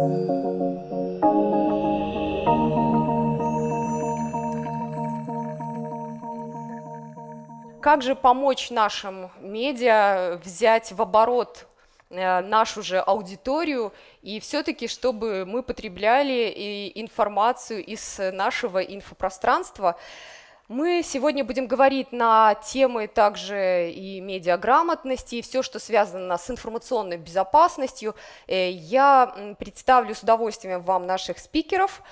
Как же помочь нашим медиа взять в оборот э, нашу же аудиторию и все-таки, чтобы мы потребляли информацию из нашего инфопространства. Мы сегодня будем говорить на темы также и медиаграмотности, и все, что связано с информационной безопасностью. Э, я представлю с удовольствием вам наших спикеров.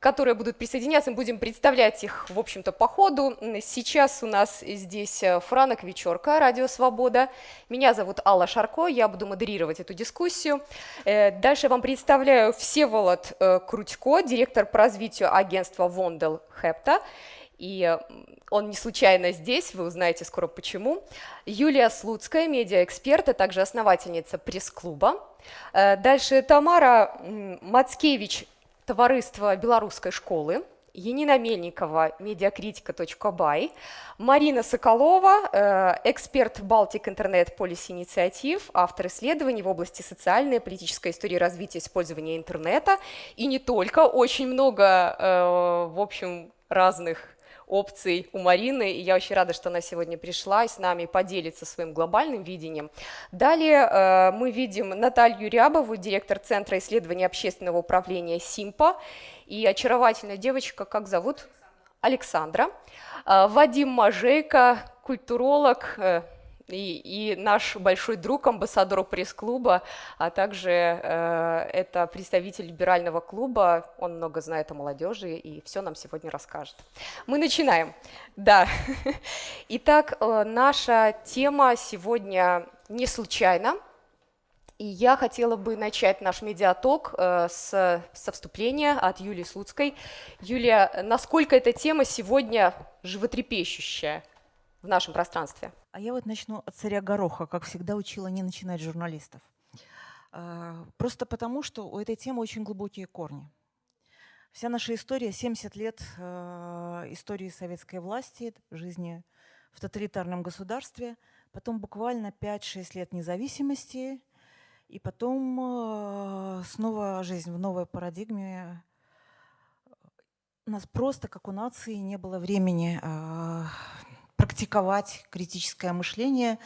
Которые будут присоединяться, мы будем представлять их, в общем-то, по ходу. Сейчас у нас здесь э, Франок Вечерка, Радио Свобода. Меня зовут Алла Шарко, я буду модерировать эту дискуссию. Э, дальше вам представляю Всеволод э, Крутько, директор по развитию агентства Вондел Хепта. И он не случайно здесь, вы узнаете скоро почему. Юлия Слуцкая, медиаэксперт, а также основательница пресс-клуба. Дальше Тамара Мацкевич, товариство белорусской школы, Енина Мельникова, медиакритика.бай, Марина Соколова, э, эксперт Baltic Internet Policy Инициатив, автор исследований в области социальной и политической истории развития использования интернета, и не только, очень много, э, в общем, разных опций у Марины, и я очень рада, что она сегодня пришла и с нами поделится своим глобальным видением. Далее э, мы видим Наталью Рябову, директор Центра исследования общественного управления СИМПа, и очаровательная девочка, как зовут? Александра. Э, Вадим Мажейко, культуролог, э, и, и наш большой друг, амбассадор пресс-клуба, а также э, это представитель либерального клуба, он много знает о молодежи и все нам сегодня расскажет. Мы начинаем. Да. Итак, э, наша тема сегодня не случайна. И я хотела бы начать наш медиаток э, с, со вступления от Юлии Слуцкой. Юлия, насколько эта тема сегодня животрепещущая в нашем пространстве? А я вот начну от царя Гороха, как всегда учила не начинать журналистов. А, просто потому, что у этой темы очень глубокие корни. Вся наша история, 70 лет а, истории советской власти, жизни в тоталитарном государстве, потом буквально 5-6 лет независимости, и потом а, снова жизнь в новой парадигме. У нас просто, как у нации, не было времени практиковать критическое мышление.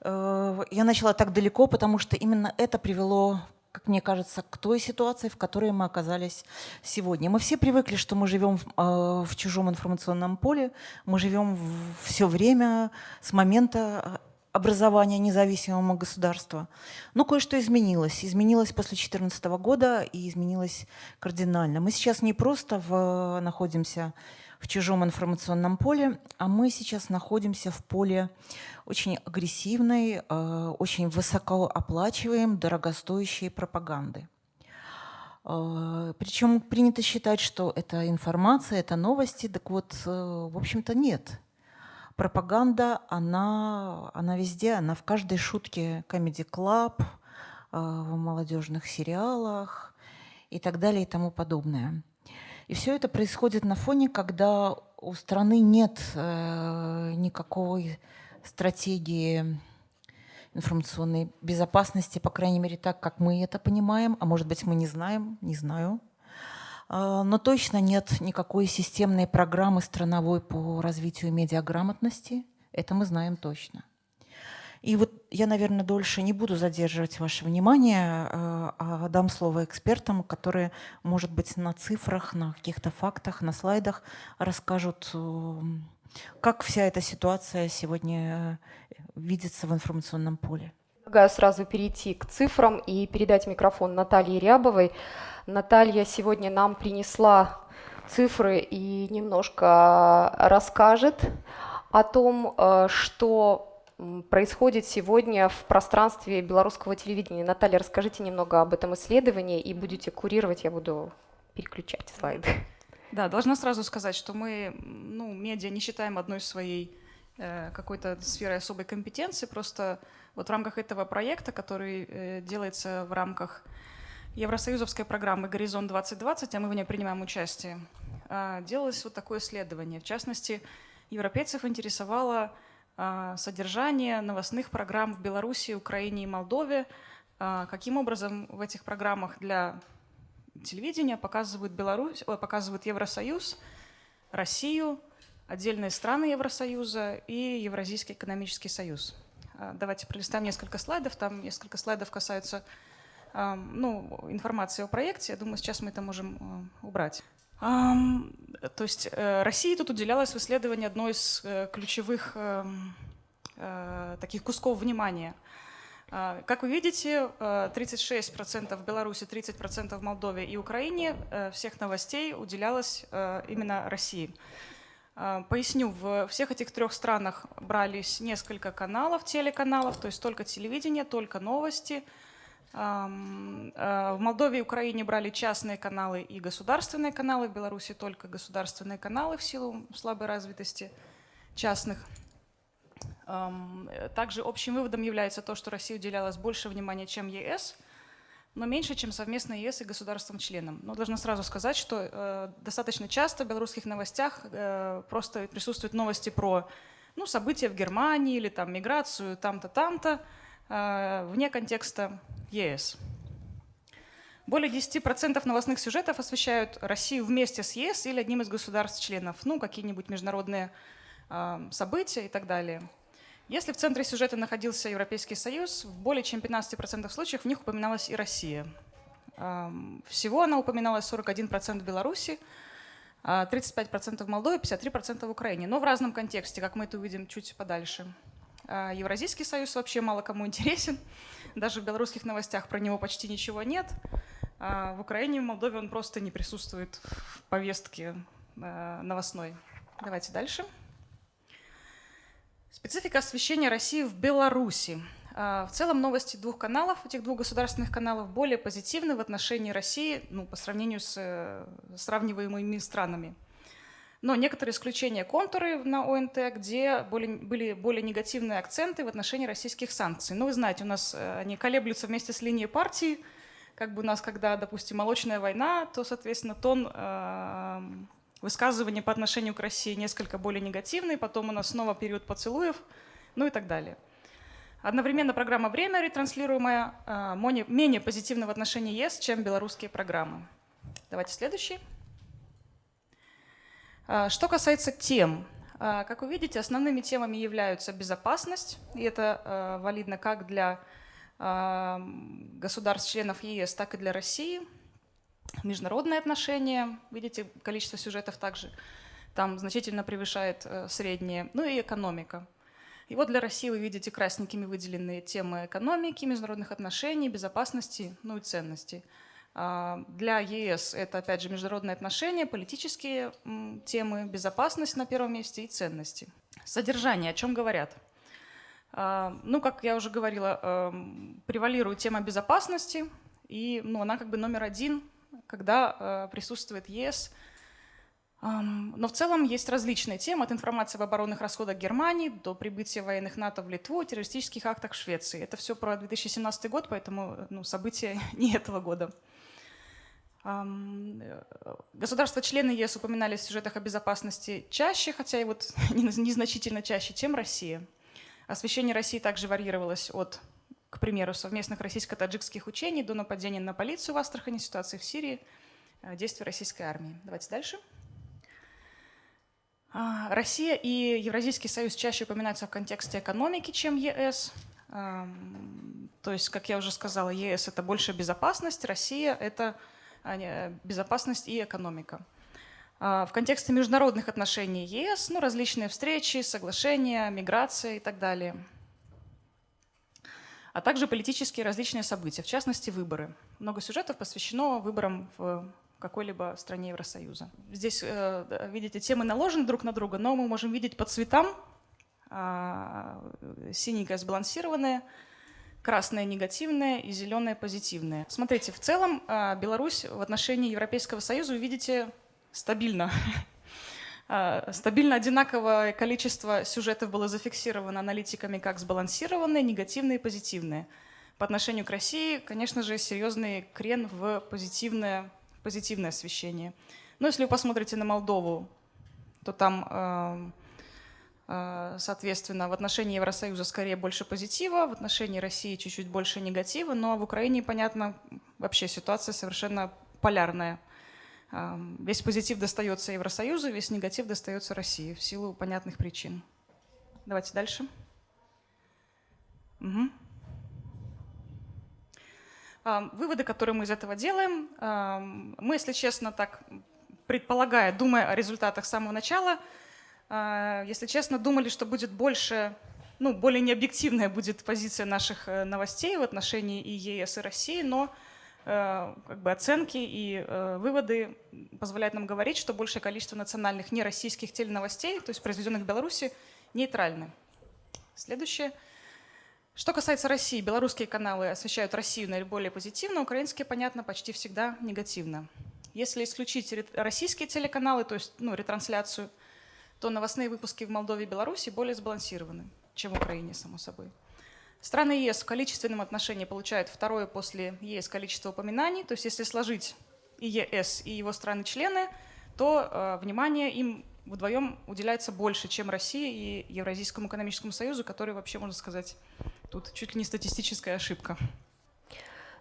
Э, я начала так далеко, потому что именно это привело как мне кажется, к той ситуации, в которой мы оказались сегодня. Мы все привыкли, что мы живем в, э, в чужом информационном поле, мы живем все время с момента образования независимого государства. Но кое-что изменилось. Изменилось после 2014 года и изменилось кардинально. Мы сейчас не просто в, находимся в чужом информационном поле, а мы сейчас находимся в поле очень агрессивной, э, очень высокооплачиваемой, дорогостоящей пропаганды. Э, Причем принято считать, что это информация, это новости, так вот, э, в общем-то, нет. Пропаганда, она, она везде, она в каждой шутке Comedy Club, в молодежных сериалах и так далее и тому подобное. И все это происходит на фоне, когда у страны нет э, никакой стратегии информационной безопасности, по крайней мере, так, как мы это понимаем, а может быть, мы не знаем, не знаю. Э, но точно нет никакой системной программы страновой по развитию медиаграмотности. Это мы знаем точно. И вот я, наверное, дольше не буду задерживать ваше внимание, э, а дам слово экспертам, которые, может быть, на цифрах, на каких-то фактах, на слайдах расскажут, э, как вся эта ситуация сегодня э, видится в информационном поле. Предлагаю сразу перейти к цифрам и передать микрофон Наталье Рябовой. Наталья сегодня нам принесла цифры и немножко расскажет о том, что происходит сегодня в пространстве белорусского телевидения. Наталья, расскажите немного об этом исследовании и будете курировать, я буду переключать слайды. Да, должна сразу сказать, что мы, ну, медиа не считаем одной своей э, какой-то сферой особой компетенции, просто вот в рамках этого проекта, который э, делается в рамках Евросоюзовской программы «Горизонт 2020», а мы в ней принимаем участие, э, делалось вот такое исследование. В частности, европейцев интересовало содержание новостных программ в Беларуси, Украине и Молдове А, каким образом в этих программах для телевидения показывают Беларусь, ой, показывают Евросоюз, Россию, отдельные страны Евросоюза и Евразийский экономический союз. А, давайте пролистаем несколько слайдов. Там несколько слайдов касаются ну, информации о проекте. Я думаю, сейчас мы это можем убрать. То есть э, России тут уделялось в исследовании одной из э, ключевых эм, э, таких кусков внимания. Как вы видите, 36% в Беларуси, 30% в Молдове и Украине всех новостей уделялось именно России. Поясню, в всех этих трех странах брались несколько каналов, телеканалов, то есть только телевидение, только новости – в Молдове и Украине брали частные каналы и государственные каналы, в Беларуси только государственные каналы в силу слабой развитости частных. Также общим выводом является то, что Россия уделялась больше внимания, чем ЕС, но меньше, чем совместно ЕС и государствам-членам. Но должна сразу сказать, что э, достаточно часто в белорусских новостях э, просто присутствуют новости про ну, события в Германии или там миграцию там-то, там-то, вне контекста ЕС. Более 10% новостных сюжетов освещают Россию вместе с ЕС или одним из государств-членов, ну, какие-нибудь международные э, события и так далее. Если в центре сюжета находился Европейский Союз, в более чем 15% случаев в них упоминалась и Россия. Э, всего она упоминалась 41% в Беларуси, 35% в Молдове, 53% в Украине, но в разном контексте, как мы это увидим чуть подальше. Евразийский союз вообще мало кому интересен. Даже в белорусских новостях про него почти ничего нет. А в Украине, в Молдове он просто не присутствует в повестке э, новостной. Давайте дальше. Специфика освещения России в Беларуси. А, в целом новости двух каналов, этих двух государственных каналов, более позитивны в отношении России ну, по сравнению с э, сравниваемыми странами. Но некоторые исключения контуры на ОНТ, где более, были более негативные акценты в отношении российских санкций. Ну, вы знаете, у нас э, они колеблются вместе с линией партии. Как бы у нас, когда, допустим, молочная война, то, соответственно, тон э, высказывания по отношению к России несколько более негативный. Потом у нас снова период поцелуев, ну и так далее. Одновременно программа «Время», ретранслируемая, э, менее позитивна в отношении ЕС, чем белорусские программы. Давайте следующий. А, что касается тем, а, как вы видите, основными темами являются безопасность, и это а, валидно как для государств-членов ЕС, так и для России. Международные отношения, видите, количество сюжетов также там значительно превышает э, среднее, ну и экономика. И вот для России вы видите красненькими выделенные темы экономики, международных отношений, безопасности, ну и ценностей. А, для ЕС это, опять же, международные отношения, политические темы, безопасность на первом месте и ценности. Содержание, о чем говорят? А, ну, как я уже говорила, эм, превалирует тема безопасности, и ну, она как бы номер один, когда присутствует ЕС. Но в целом есть различные темы, от информации об оборонных расходах Германии до прибытия военных НАТО в Литву, террористических актах в Швеции. Это все про 2017 год, поэтому ну, события не этого года. Э, государства-члены ЕС упоминались в сюжетах о безопасности чаще, хотя и вот незначительно чаще, чем Россия. Освещение России также варьировалось от, к примеру, совместных российско-таджикских учений до нападения на полицию в Астрахани, ситуации в Сирии, э, действий российской армии. Давайте дальше. А, Россия и Евразийский союз чаще упоминаются в контексте экономики, чем ЕС. То есть, как я уже сказала, ЕС – это больше безопасность, Россия – это безопасность и экономика. А, в контексте международных отношений ЕС, ну, различные встречи, соглашения, миграция и так далее. А также политические различные события, в частности, выборы. Много сюжетов посвящено выборам в какой-либо стране Евросоюза. Здесь, э, видите, темы наложены друг на друга, но мы можем видеть по цветам. А, синенькое сбалансированное, красное негативное и зеленое позитивное. Смотрите, в целом а, Беларусь в отношении Европейского Союза, вы видите, стабильно. А, стабильно одинаковое количество сюжетов было зафиксировано аналитиками как сбалансированные, негативные и позитивные. По отношению к России, конечно же, серьезный крен в позитивное, позитивное освещение. Но если вы посмотрите на Молдову, то там Э, соответственно, в отношении Евросоюза скорее больше позитива, в отношении России чуть-чуть больше негатива, но в Украине, понятно, вообще ситуация совершенно полярная. Эм, весь позитив достается Евросоюзу, весь негатив достается России в силу понятных причин. Давайте дальше. Угу. Выводы, которые мы из этого делаем, мы, если честно, так предполагая, думая о результатах с самого начала, если честно, думали, что будет больше, ну, более необъективная будет позиция наших э, новостей в отношении и ЕС, и России, но э, как бы оценки и э, выводы позволяют нам говорить, что большее количество национальных нероссийских теленовостей, то есть произведенных в Беларуси, нейтральны. Следующее. Что касается России, белорусские каналы освещают Россию наиболее позитивно, украинские, понятно, почти всегда негативно. Если исключить российские телеканалы, то есть ну, ретрансляцию – то новостные выпуски в Молдове и Беларуси более сбалансированы, чем в Украине, само собой. Страны ЕС в количественном отношении получают второе после ЕС количество упоминаний. То есть если сложить и ЕС, и его страны-члены, то э, внимание им вдвоем уделяется больше, чем России и Евразийскому экономическому союзу, который вообще, можно сказать, тут чуть ли не статистическая ошибка.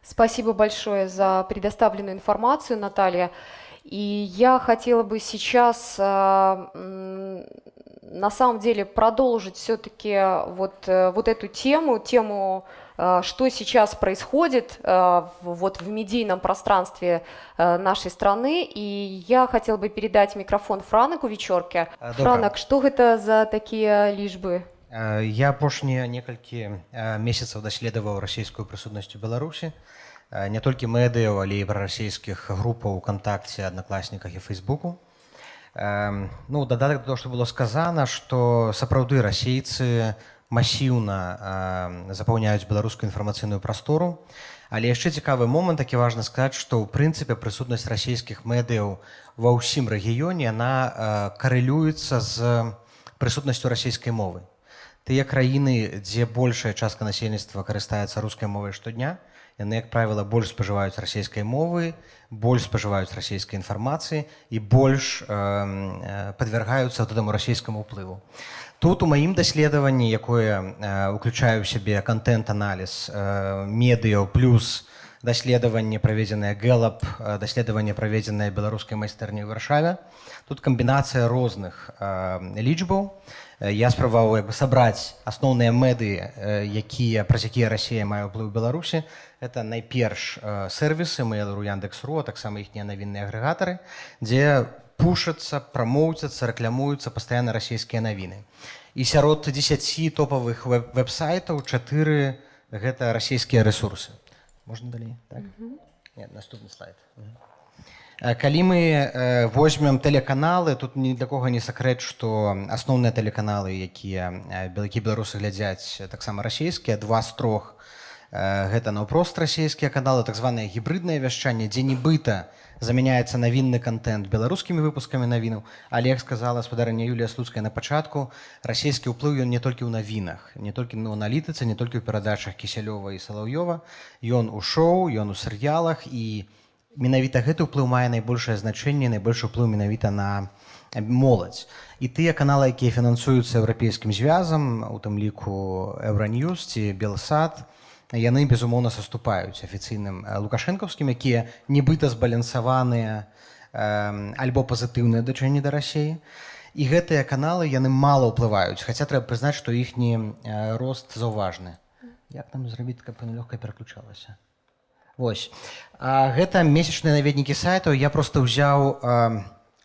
Спасибо большое за предоставленную информацию, Наталья. И я хотела бы сейчас а, на самом деле продолжить все-таки вот, э, вот эту тему, тему, а, что сейчас происходит а, вот в медийном пространстве нашей страны. И я хотела бы передать микрофон Франаку Вечерке. Франак, что это за такие лишбы? Я апошнія некалькі месяцаў даследаваў расійскую прысутнасць у Беларусі Не толькі медыяў але і прарасійскіх групаў кантакце аднакласніках і фейсбуку. Ну дадатак то што было сказана што сапраўды расейцы масіўна запаўняюць беларускую інфармацыйную прастору але яшчэ цікавы момант такі важна сказаць што ў прынцыпе прысутнасць расійскіх медыяў ва ўсім рэгіёне яна карэлюецца з прысутнасцю расійскай мовы. Тыя краіны дзе большая частка насельніцтва карыстаецца рускай мовай штодня то яны як правіла больш спажываюць расійскай мовы больш спажываюць расійскай інфармацыі і больш э, падвяргаюцца гэтаму расійскаму ўплыву. Тут у маім даследаванні якое э, уключаю ў сябе контент-аналіз э, медыяў плюс даследаванне праведзенае гэлап даследаванне праведзенае беларускай майстэрні ў варшаве тут камбінацыя розных э, лічбаў я спрабаваў сабраць асноўныя мэды якія праз якія Росія мае ўплыў беларусі это найперш сервисы Mail.ru, Яндекс.ру, таксама іхнія навінныя агрэгатары, дзе пушацца, прамоўцяцца, рэклямуюцца пастаянна расійскія навіны. І сярод 10 топавых веб-сайтаў чатыры гэта расійскія рэсурсы. Можна далей так? Нет, наступны слайд. Калі мы возьмем тэлеканалы, тут ні для кого не сакрэт, што асноўныя тэлеканалы, якія белакі беларусы глядзяць таксама расійскія, два з трох гэта наўпрост расійскія каналы так званае гібрыднае вяшчанне дзе нібыта замяняецца навінны контент беларускімі выпускамі навінаў. Але як сказала спадарня Юлія слуцкая на пачатку расійскі ўплыў ён не толькі ў навінах не толькі ну аналітыцы не толькі ў перадачах кісялёва і салаўёва. Ён у шоу ён у серыялах і менавіта гэты ўплыў мае найбольшае значэнне найбольш уплыў менавіта на моладзь. І тыя каналы якія фінансуюцца еўрапейскім звязам у тым ліку еўраньюз ці белсад яны безумоўна саступаюць афіцыйным лукашэнкаўскім якія нібыта збалянсаваныя альбо пазітыўныя дачэнні да рассеі і гэтыя каналы яны мала ўплываюць хаця трэба прызнаць што іхні рост заўважны. Як там зрабіць каб лёгка пераключалася Вось. Гэта месячныя наведнікі сайтаў. Я просто ўзяў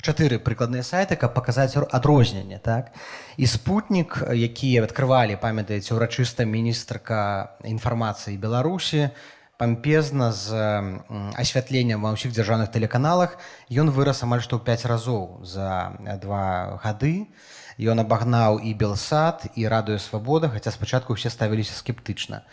чатыры прыкладныя сайты каб паказаць адрозненне так? І спутнік якія адкрывалі памятаеце ўрачыста міністрка інфармацыі беларусі пампезна з асвятленнем ва ўсіх дзяржаўных тэлеканалах ён вырас амаль што ў 5 разоў за два гады. Ён абагнаў і белсад і радыё свабода хаця спачатку усе ставіліся скептычна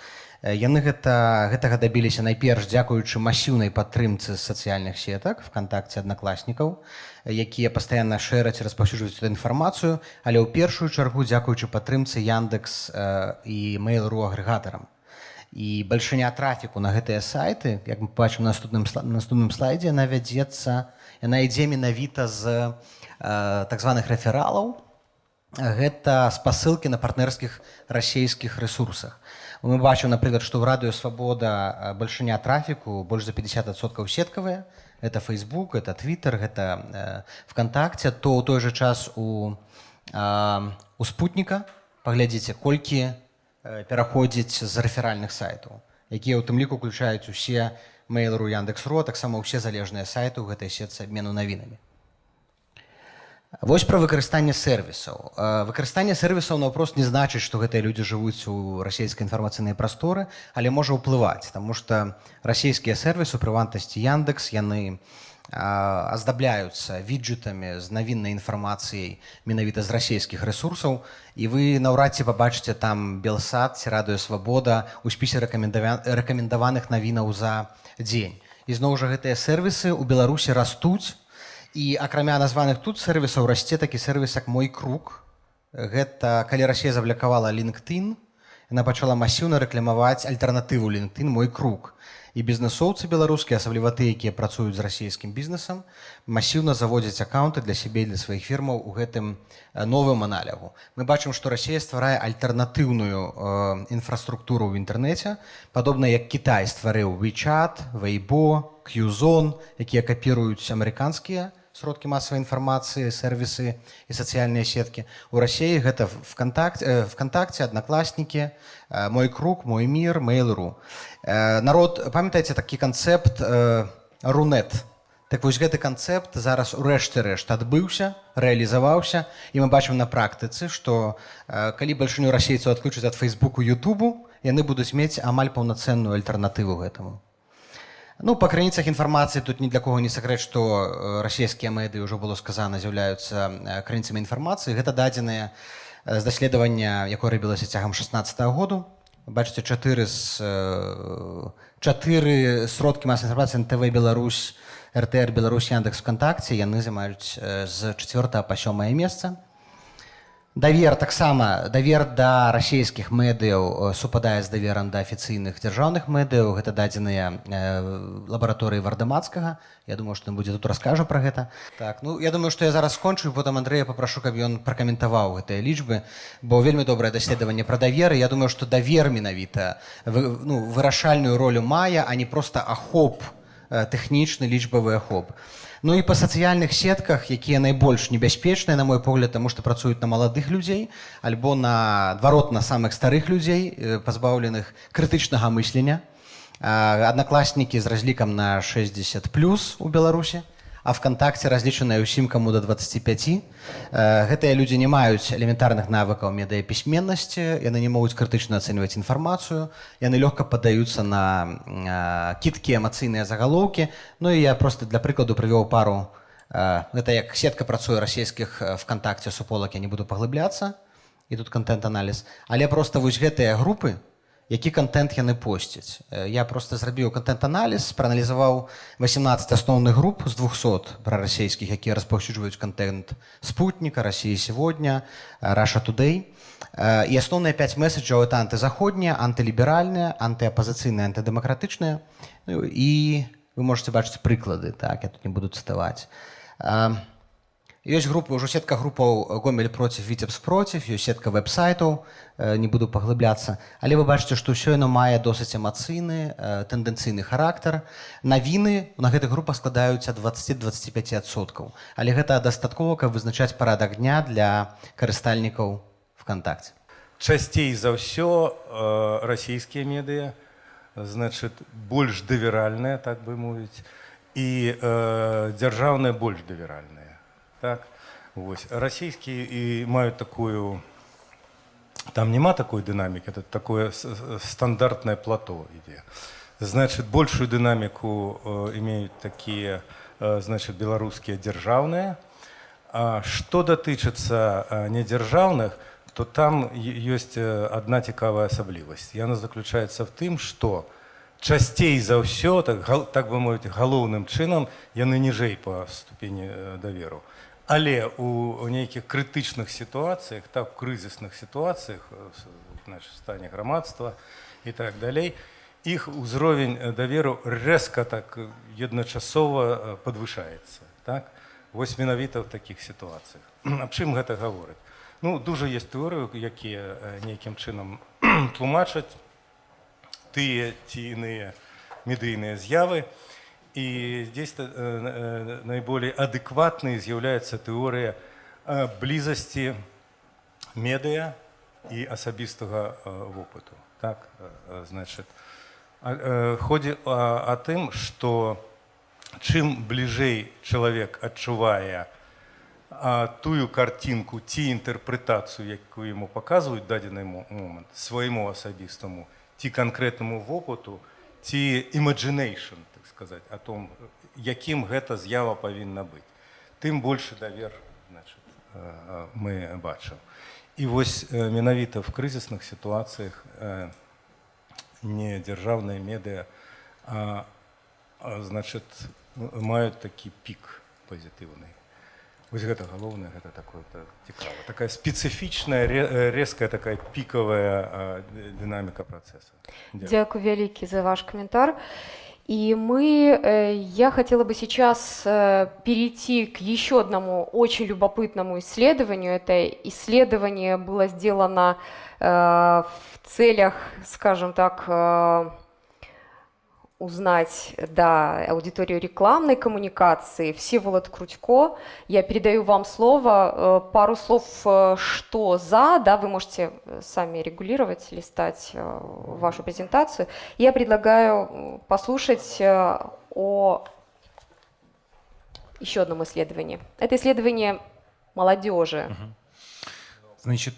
яны гэта гэтага дабіліся найперш дзякуючы масіўнай падтрымцы сацыяльных сетак вКтакце аднакласнікаў якія пастаянна шэраць распаўсюджваюць эту інфармацыю але ў першую чаргу дзякуючы падтрымцы яндекс і mail.ру агрэгатарам. І бальшыня трафіку на гэтыя сайты як мы бачым наступным наступным слайдзе яна вядзецца яна ідзе менавіта з так званых рэфералаў. Гэта спасылкі на партнерскіх расійскіх ресурсах мы бачым напрыклад што ў радыё свабода бальшыня трафіку больш за 50соткаў сеткавыя это facebook это twitter гэта вконтакте. То ў той жа час у у спутніка паглядзіце колькі пераходзіць з рэферальных сайтаў якія ў тым ліку уключаюць усе мейлру яндекс.ро таксама ўсе залежныя сайты ў гэтай сетцы абмену навінамі Вось пра выкарыстанне сервісаў. Выкарыстанне сервісаў наўпрост не значыць, што гэтыя людзі жывуць у расійскай інфармацыйнай прасторы, але можа ўплываць, Таму што расійскія сервісы, прывантасці Яндекс, яны аздабляюцца віджетамі з навіннай інфармацыяй менавіта з расійскіх рэсурсаў. І вы наўрад ці пабачыце там белсад ці радыё свабода у спісе рэкамендаваных навінаў за дзень. І зноў жа гэтыя сервісы ў Беларусі растуць, і акрамя названых тут сервісаў расце такі сервіс як мой круг гэта калі Росія заблякавала LinkedIn яна пачала масіўна рэкламаваць альтэрнатыву LinkedIn мой круг і бізнесоўцы беларускія асабліва ты якія працуюць з расійскім бізнесам масіўна заводзяць аккаунты для сябе для сваіх фірмаў у гэтым новым аналягу. Мы бачым што Росія стварае альтэрнатыўную э, інфраструктуру ў інтэрнэце падобна як Кітай стварыў WeChat, Weibo, Qzone, якія капіруюць амерыканскія сродкі масавай інфармацыі сервісы і сацыяльныя сеткі. У рассіі гэта вконтакте вконтакте аднакласнікі мой круг мой мир mail.ру народ памятаеце такі канцэпт рунет? Так вось гэты канцэпт зараз у рэшце рэшт адбыўся рэалізаваўся і мы бачым на практыцы што калі бальшыню расейцаў адключаць ад фейсбуку Ютубу яны будуць мець амаль паўнацэнную альтэрнатыву гэтаму Ну па крыніцах інфармацыі тут ні для кого не сакрэт, што э, расійскія медыі ўжо было сказана з'яўляюцца э, крыніцамі інфармацыі. Гэта дадзеныя з э, даследавання, якое рабілася цягам 16 -го году. Бачыце чатыры з чатыры сродкі мас інфармацыі ТВ Беларусь, РТР Беларусь Яндекс вКтакце яны займаюць з 4 па сёмае месца давер таксама давер да расійскіх медыяў супадае з даверам да афіцыйных дзяржаўных медыяў. Гэта дадзеныя э, лабараторыі вардамацкага. Я думаю што будзе тут раскажа пра гэта. Так ну я думаю што я зараз скончу потым Андрэя попрашу каб ён пракаментаваў гэтыя лічбы бо вельмі добрае даследаванне пра даверы. Я думаю што давер менавіта ну, вырашальную ролю мае а не проста ахоп э, тэхнічны лічбавы ахоп Ну і па сацыяльных сетках, якія найбольш небяспечныя, на мой погляд, таму што працуюць на маладых людзей, альбо наадварот на самых старых людзей, пазбаўленых крытычнага мыслення. Аднакласнікі з разлікам на 60 плюс у Беларусі а вКтакце разлічаная ўсім каму до 25 гэтыя людзі не маюць элементарных навыкаў медыяпісьменнасці яны не могуць крытычна ацэньваць інфармацыю яны лёгка падаюцца на кіткі эмацыйныя загалоўкі. Ну і я просто для прыкладу прывёў пару гэта як сетка працуе расійскіх вКтакце суполак я не буду паглыбляцца і тут контент-аналіз але просто вось гэтыя групы які контент яны посцяць я просто зрабіў контент-аналіз прааналізаваў 18 асноўных груп з 200 прарасійскіх якія распаўсюджваюць контент спутніка Росіі сегодня раша тудэй і асноўныя 5 месседжаў это антызаходнія антыліберальныя антыапазіцыйныя антыдэмакратычныя ну, і вы можете бачыць прыклады так я тут не буду цытаваць а Ёсць групы ўжо сетка групаў гомель проціў віцебс проціў, ёсць сетка веб-сайтаў, не буду паглыбляцца. Але вы бачыце, што ўсё яно мае досыць эмацыйны тэндэнцыйны характар. Навіны на гэтых групах складаюць ад 20-25соткаў. Але гэта дастаткова, каб вызначаць парадак дня для карыстальнікаў вКтакце. Часцей за ўсё э, расійскія медыа значит больш даверальныя, так бы мовіць і э, дзяржаўныя больш даверальныя так вось расійскія і маюць такую там няма такой дынамікі это такое стандартнае плато ідзе значит большую дынаміку э, имеюць такія э, значит беларускія дзяржаўныя А што датычыцца э, недзяржаўных то там ёсць одна цікавая асаблівасць яна заключаецца в тым что часцей за ўсё так так бы мовіць галоўным чынам яны ніжэй по ступені даверу Але у нейкіх крытычных сітуацыях, так крызісных сітуацыях значит, стане грамадства і так далей, іх узровень даверу рэзка так падвышаецца. Так? Вось менавіта ў такіх сітуацыях. Аб чым гэта гаворыць? Ну, дуже є теорії, які е, нейкім чынам тлумачаць тыя ці іныя медыйныя з'явы. І здесь э, э, наиболее адекватной з'яўляецца тэорыя э, блізасці медыа і асабістага вопыту. Так, значит, ходзе о тым, што чым бліжэй чалавек адчувае а, тую картинку ці інтэрпрэтацыю якую ему паказваюць дадзены момант свайму асабістаму ці канкрэтнаму вопыту ці imagination сказать о том якім гэта з'ява павінна быць. Тым больше давер значит, мы бачым. І вось менавіта в крызісных сітуацыях не дзяржаўныя медыа а, значит маюць такі пік пазітыўны. Вось гэта галоўнае гэта такое цікава. Такая спецыфічная резкая такая пікавая дынаміка працэсу. Дзякую вялікі за ваш каментар и мы, э, я хотела бы сейчас э, перейти к еще одному очень любопытному исследованию. Это исследование было сделано э, в целях, скажем так, узнать да, аудиторию рекламной коммуникации. Всеволод Крутько, я передаю вам слово. Э, пару слов, э, что за, да, вы можете э, сами регулировать, листать вашу презентацию. Я предлагаю послушать о еще одном исследовании. Это исследование молодежи. Значит,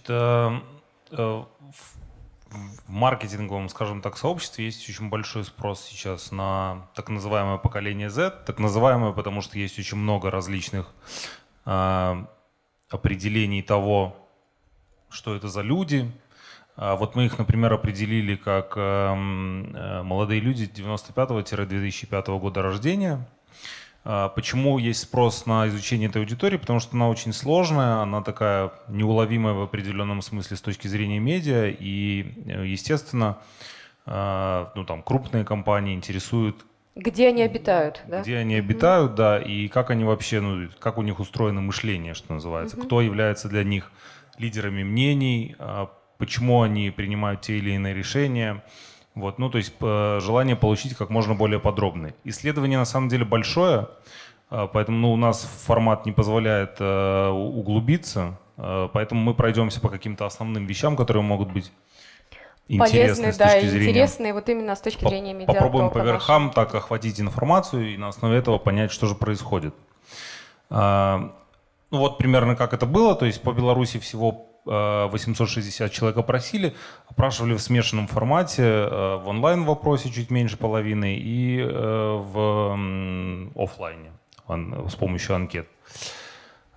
в маркетинговом, скажем так, сообществе есть очень большой спрос сейчас на так называемое поколение Z. Так называемое, потому что есть очень много различных э, определений того, что это за люди. А вот мы их, например, определили как э, э, молодые люди 95-2005 года рождения. А, почему есть спрос на изучение этой аудитории? Потому что она очень сложная, она такая неуловимая в определенном смысле с точки зрения медиа, и, э, естественно, а, ну, там, крупные компании интересуют где они обитают, да? Где они обитают, да, и как они вообще, ну, как у них устроено мышление, что называется, угу. кто является для них лидерами мнений, а, почему они принимают те или иные решения, вот, ну, то есть желание получить как можно более подробный. Исследование на самом деле большое, а, поэтому ну, у нас формат не позволяет э, углубиться, э, поэтому мы пройдемся по каким-то основным вещам, которые могут быть точки да, зрения... интересные вот именно с точки зрения медиа. Попробуем по верхам так охватить информацию и на основе этого понять, что же происходит. А, ну вот примерно как это было, то есть по Беларуси всего 860 человек опросили, опрашивали в смешанном формате, э, в онлайн-вопросе чуть меньше половины и э, в офлайне с помощью анкет.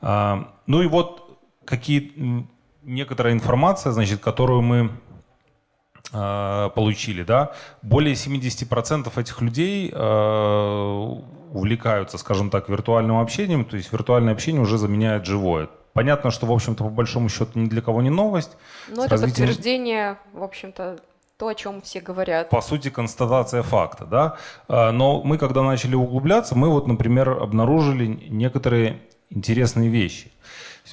А, ну и вот какие некоторая информация, значит, которую мы э, получили, да, более 70% этих людей увлекаются, скажем так, виртуальным общением, то есть виртуальное общение уже заменяет живое. Понятно, что, в общем-то, по большому счету ни для кого не новость. Но это развитием... подтверждение, в общем-то, то, о чем все говорят. По сути, констатация факта, да. А, но мы, когда начали углубляться, мы вот, например, обнаружили некоторые интересные вещи.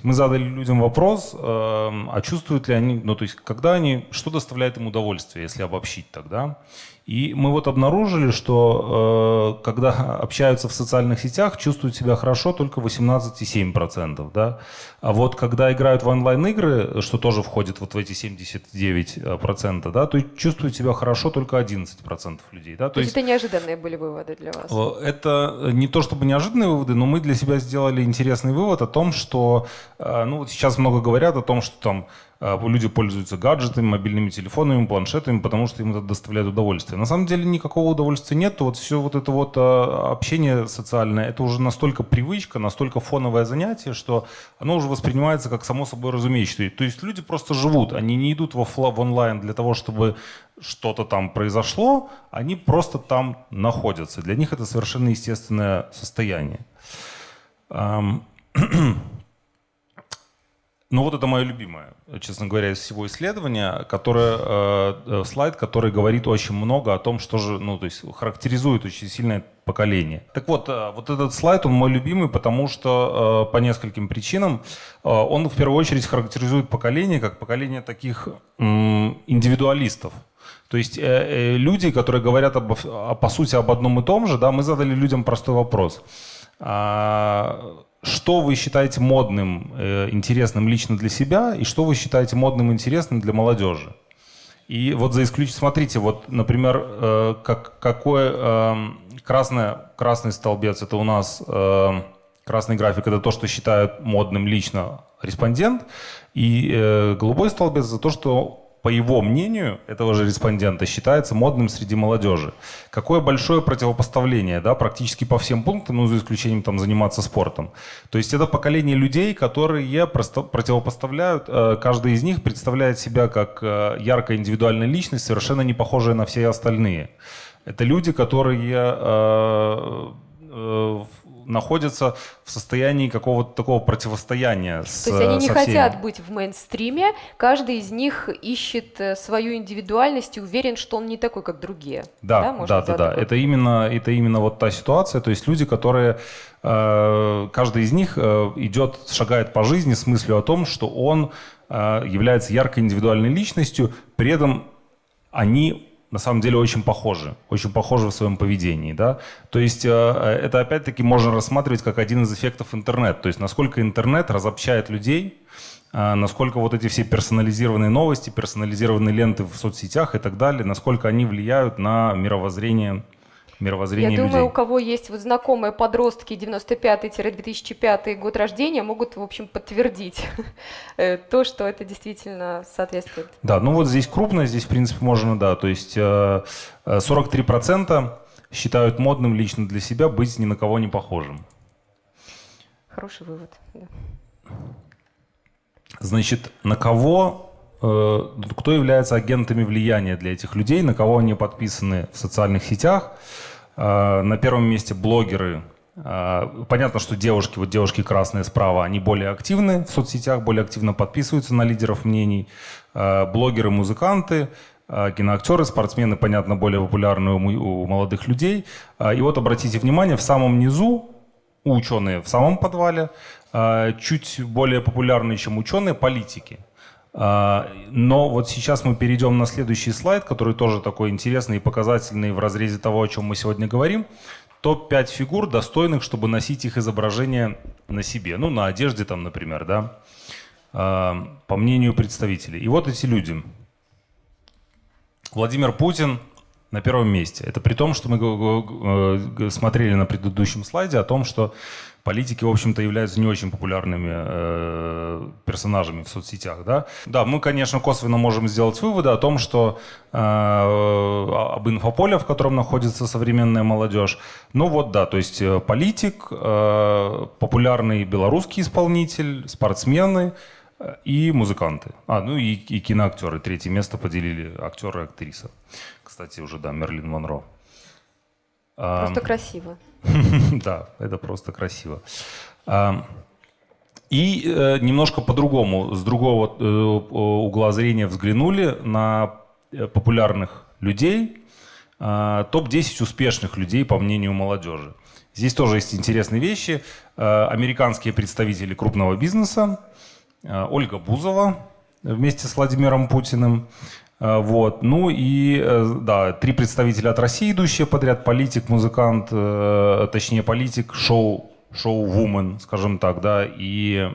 Мы задали людям вопрос, эм, а чувствуют ли они, ну то есть когда они, что доставляет им удовольствие, если обобщить тогда. И мы вот обнаружили, что э, когда общаются в социальных сетях, чувствуют себя хорошо только 18,7%. Да? А вот когда играют в онлайн-игры, что тоже входит вот в эти 79%, да, то чувствуют себя хорошо только 11% людей. Да? То, то есть это неожиданные были выводы для вас? Это не то чтобы неожиданные выводы, но мы для себя сделали интересный вывод о том, что э, ну, вот сейчас много говорят о том, что там люди пользуются гаджетами, мобильными телефонами, планшетами, потому что им это доставляет удовольствие. На самом деле никакого удовольствия нет. Вот все вот это вот а, общение социальное, это уже настолько привычка, настолько фоновое занятие, что оно уже воспринимается как само собой разумеющееся. То есть люди просто живут, они не идут в, в онлайн для того, чтобы что-то там произошло, они просто там находятся. Для них это совершенно естественное состояние. Ну вот это мое любимое, честно говоря, из всего исследования, которое, э, слайд, который говорит очень много о том, что же, ну то есть характеризует очень сильное поколение. Так вот, э, вот этот слайд, он мой любимый, потому что э, по нескольким причинам э, он в первую очередь характеризует поколение как поколение таких э, индивидуалистов. То есть э, э, люди, которые говорят об, по сути об одном и том же, да, мы задали людям простой вопрос. А, что вы считаете модным, э, интересным лично для себя, и что вы считаете модным, интересным для молодежи. И вот за исключением, смотрите, вот, например, э, как, какой э, красное, красный столбец, это у нас э, красный график, это то, что считают модным лично респондент, и э, голубой столбец за то, что по его мнению, этого же респондента, считается модным среди молодежи. Какое большое противопоставление, да, практически по всем пунктам, ну, за исключением там заниматься спортом. То есть это поколение людей, которые просто противопоставляют, э, каждый из них представляет себя как э, яркая индивидуальная личность, совершенно не похожая на все остальные. Это люди, которые э, находятся в состоянии какого-то такого противостояния. С, То есть они не со хотят быть в мейнстриме, каждый из них ищет э, свою индивидуальность и уверен, что он не такой, как другие. Да, да, да, да. да. Это именно, это именно вот та ситуация. То есть люди, которые э, каждый из них э, идет, шагает по жизни с мыслью о том, что он является яркой индивидуальной личностью, при этом они на самом деле очень похожи, очень похожи в своем поведении, да. То есть э, это опять-таки можно рассматривать как один из эффектов интернета, то есть насколько интернет разобщает людей, э, насколько вот эти все персонализированные новости, персонализированные ленты в соцсетях и так далее, насколько они влияют на мировоззрение мировоззрение Я людей. думаю, у кого есть вот знакомые подростки 95-2005 год рождения, могут, в общем, подтвердить э, то, что это действительно соответствует. Да, ну вот здесь крупно, здесь, в принципе, можно, да, то есть 43% э, считают модным лично для себя быть ни на кого не похожим. Хороший вывод, да. Значит, на кого э, кто является агентами влияния для этих людей, на кого они подписаны в социальных сетях. Э, на первом месте блогеры. Э, понятно, что девушки, вот девушки красные справа, они более активны в соцсетях, более активно подписываются на лидеров мнений. Э, блогеры, музыканты, киноактеры, спортсмены, понятно, более популярны у молодых людей. И вот обратите внимание, в самом низу ученые в самом подвале, чуть более популярные, чем ученые, политики. А, но вот сейчас мы перейдем на следующий слайд, который тоже такой интересный и показательный в разрезе того, о чем мы сегодня говорим. Топ-5 фигур, достойных, чтобы носить их изображение на себе. Ну, на одежде там, например, да. А, по мнению представителей. И вот эти люди. Владимир Путин на первом месте. Это при том, что мы смотрели на предыдущем слайде о том, что политики, в общем-то, являются не очень популярными э, персонажами в соцсетях. Да? да, мы, конечно, косвенно можем сделать выводы о том, что э, об инфополе, в котором находится современная молодежь. Ну вот, да, то есть э, политик, э, популярный белорусский исполнитель, спортсмены э, и музыканты. А, ну и, и киноактеры. Третье место поделили актеры и актриса. Кстати, уже, да, Мерлин Монро. Просто красиво. Да, это просто красиво. И э, немножко по-другому, с другого э, угла зрения взглянули на э, популярных людей, а, топ-10 успешных людей, по мнению молодежи. Здесь тоже есть интересные вещи. Американские представители крупного бизнеса, Ольга Бузова вместе с Владимиром Путиным, вот. Ну и, э, да, три представителя от России, идущие подряд, политик, музыкант, э, точнее политик, шоу, шоу-вумен, скажем так, да, и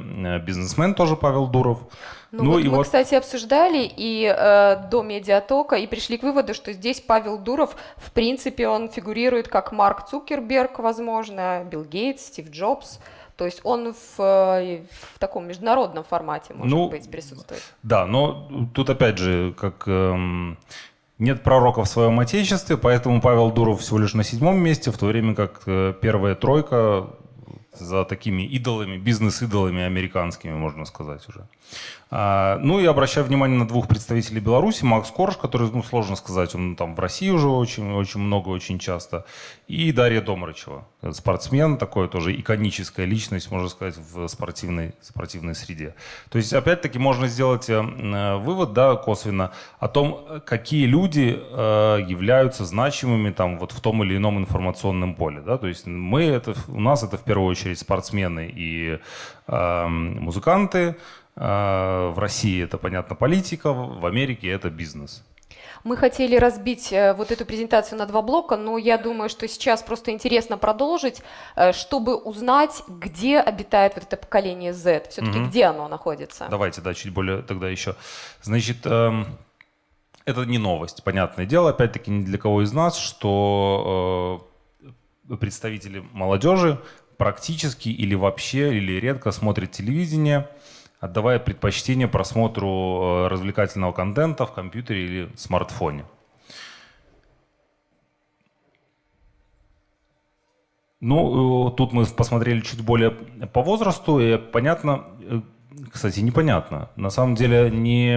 бизнесмен тоже Павел Дуров. Ну, ну вот и мы, вот... кстати, обсуждали и э, до медиатока и пришли к выводу, что здесь Павел Дуров, в принципе, он фигурирует как Марк Цукерберг, возможно, Билл Гейтс, Стив Джобс. То есть он в, э, в таком международном формате, может ну, быть, присутствует. Да, но тут опять же, как эм, нет пророка в своем отечестве, поэтому Павел Дуров всего лишь на седьмом месте, в то время как э, первая тройка за такими идолами, бизнес-идолами американскими, можно сказать уже. А, ну и обращаю внимание на двух представителей Беларуси. Макс Корж, который, ну, сложно сказать, он там в России уже очень, очень много, очень часто. И Дарья Домрачева, спортсмен, такой тоже иконическая личность, можно сказать, в спортивной, спортивной среде. То есть, опять-таки, можно сделать э, вывод, да, косвенно, о том, какие люди э, являются значимыми там вот в том или ином информационном поле. Да? То есть мы это, у нас это в первую очередь спортсмены и э, музыканты, в России это, понятно, политика, в Америке это бизнес. Мы хотели разбить э, вот эту презентацию на два блока, но я думаю, что сейчас просто интересно продолжить, э, чтобы узнать, где обитает вот это поколение Z, все-таки угу. где оно находится. Давайте, да, чуть более тогда еще. Значит, эм, это не новость, понятное дело, опять-таки ни для кого из нас, что э, представители молодежи практически или вообще, или редко смотрят телевидение – отдавая предпочтение просмотру э, развлекательного контента в компьютере или смартфоне. Ну, э, тут мы посмотрели чуть более по возрасту, и понятно, э, кстати, непонятно. На самом деле не,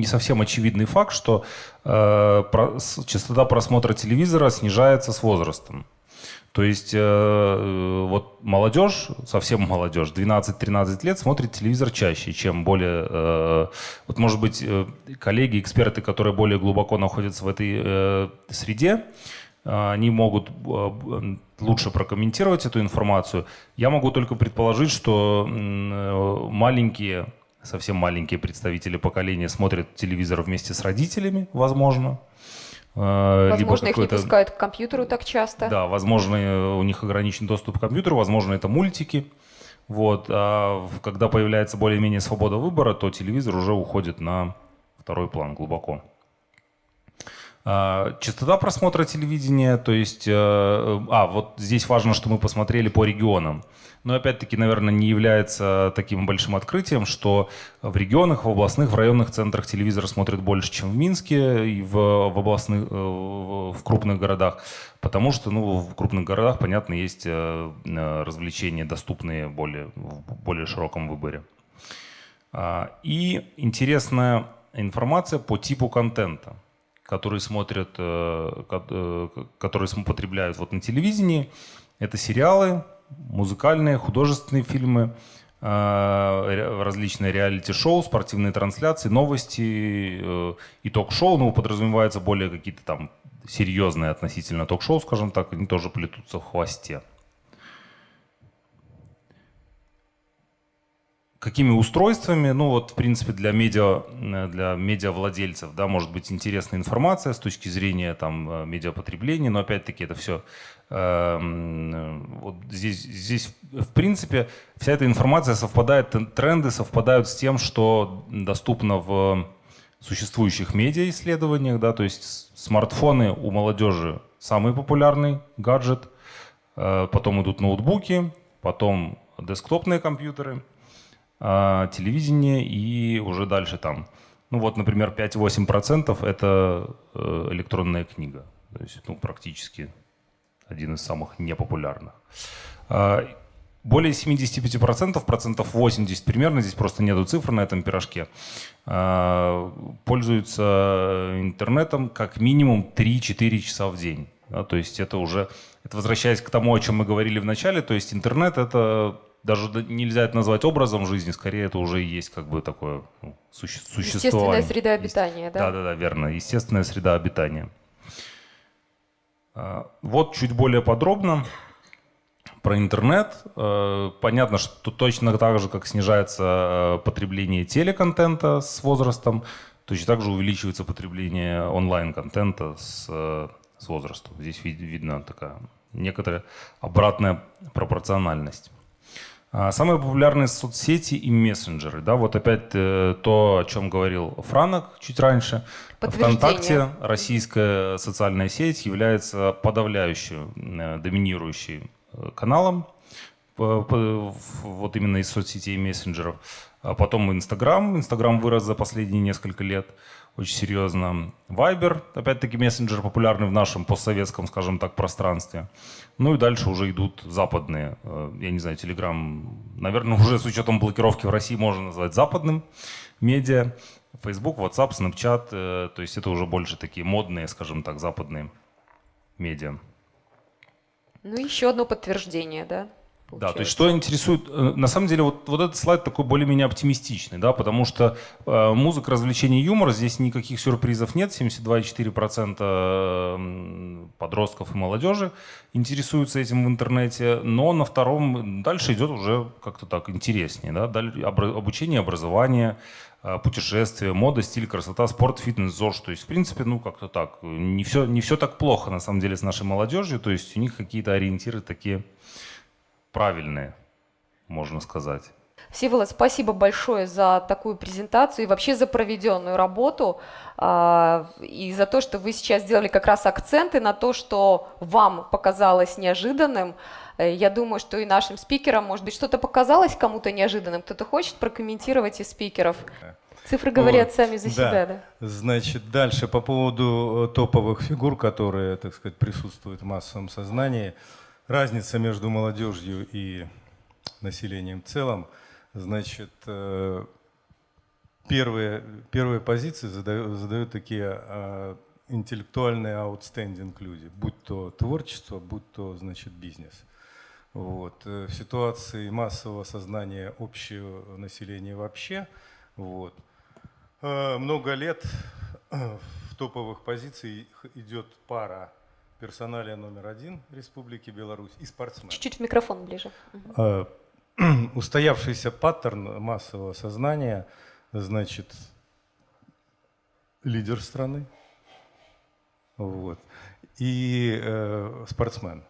не совсем очевидный факт, что э, про, частота просмотра телевизора снижается с возрастом. То есть э, э, вот молодежь, совсем молодежь, 12-13 лет смотрит телевизор чаще, чем более... Э, вот может быть э, коллеги, эксперты, которые более глубоко находятся в этой э, среде, э, они могут э, лучше прокомментировать эту информацию. Я могу только предположить, что э, маленькие, совсем маленькие представители поколения смотрят телевизор вместе с родителями, возможно. Э, возможно, их не пускают к компьютеру так часто. Да, возможно, у них ограничен доступ к компьютеру, возможно, это мультики. Вот. А когда появляется более-менее свобода выбора, то телевизор уже уходит на второй план глубоко. А, частота просмотра телевидения, то есть, э, а, вот здесь важно, что мы посмотрели по регионам. Но опять-таки, наверное, не является таким большим открытием, что в регионах, в областных, в районных центрах телевизор смотрят больше, чем в Минске и в, в областных, э, в крупных городах. Потому что ну, в крупных городах, понятно, есть э, развлечения, доступные более, в более широком выборе. А, и интересная информация по типу контента которые смотрят, э, э, которые потребляют вот на телевидении. Это сериалы, музыкальные, художественные фильмы, э, различные реалити-шоу, спортивные трансляции, новости и ток-шоу. Ну, подразумеваются более какие-то там серьезные относительно ток-шоу, скажем так, они тоже плетутся в хвосте. Какими устройствами, ну вот в принципе для медиа, э, для медиавладельцев, да, может быть интересная информация с точки зрения там э, медиапотребления, но опять-таки это все э, эм, вот здесь, здесь в принципе вся эта информация совпадает, тренды совпадают с тем, что доступно в существующих медиа исследованиях, да, то есть смартфоны у молодежи самый популярный гаджет, э, потом идут ноутбуки, потом десктопные компьютеры – телевидение и уже дальше там. Ну вот, например, 5-8% это э, электронная книга. То есть ну, практически один из самых непопулярных. А, более 75%, процентов 80 примерно, здесь просто нету цифр на этом пирожке, а, пользуются интернетом как минимум 3-4 часа в день. То есть это уже, это возвращаясь к тому, о чем мы говорили в начале, то есть интернет это даже нельзя это назвать образом жизни, скорее это уже есть как бы такое ну, суще, существование. Естественная среда обитания, да? Да-да-да, верно, естественная среда обитания. А, вот чуть более подробно про интернет. А, понятно, что точно так же, как снижается а, потребление телеконтента с возрастом, точно так же увеличивается потребление онлайн-контента с, с возрастом. Здесь видно такая некоторая обратная пропорциональность. А, самые популярные соцсети и мессенджеры. Да, вот опять э, то, о чем говорил Франок чуть раньше. ВКонтакте, российская социальная сеть, является подавляющим, э, доминирующим э, каналом. вот именно из соцсетей и мессенджеров. А потом Инстаграм. Инстаграм вырос за последние несколько лет очень серьезно. Вайбер, опять-таки мессенджер популярный в нашем постсоветском, скажем так, пространстве. Ну и дальше уже идут западные. Э, я не знаю, Телеграм, наверное, уже с учетом блокировки в России можно назвать западным медиа. Facebook, WhatsApp, Snapchat, э, то есть это уже больше такие модные, скажем так, западные медиа. Ну, еще одно подтверждение, да? Да, то есть что интересует, э, на самом деле вот, вот этот слайд такой более-менее оптимистичный, да, потому что э, музыка, развлечение, юмор, здесь никаких сюрпризов нет, 72,4% подростков и молодежи интересуются этим в интернете, но на втором дальше идет уже как-то так интереснее, да, обучение, образование, э, путешествия, мода, стиль, красота, спорт, фитнес, ЗОЖ, то есть. В принципе, ну как-то так, не все, не все так плохо на самом деле с нашей молодежью, то есть у них какие-то ориентиры такие правильные, можно сказать. Всеволод, спасибо большое за такую презентацию и вообще за проведенную работу, а, и за то, что вы сейчас сделали как раз акценты на то, что вам показалось неожиданным. Э, я думаю, что и нашим спикерам, может быть, что-то показалось кому-то неожиданным. Кто-то хочет прокомментировать из спикеров? Цифры говорят вот, сами за себя, да. Значит, дальше по поводу э, топовых фигур, которые, так сказать, присутствуют в массовом сознании – разница между молодежью и населением в целом, значит, э, первые, первые позиции задают, задают такие а, интеллектуальные outstanding люди, будь то творчество, будь то, значит, бизнес. Вот. Э, в ситуации массового сознания общего населения вообще, вот, э, много лет в топовых позициях идет пара персоналия номер один Республики Беларусь и спортсмен. Чуть-чуть микрофон ближе. А, устоявшийся паттерн массового сознания, значит, лидер страны, вот, и э, спортсмен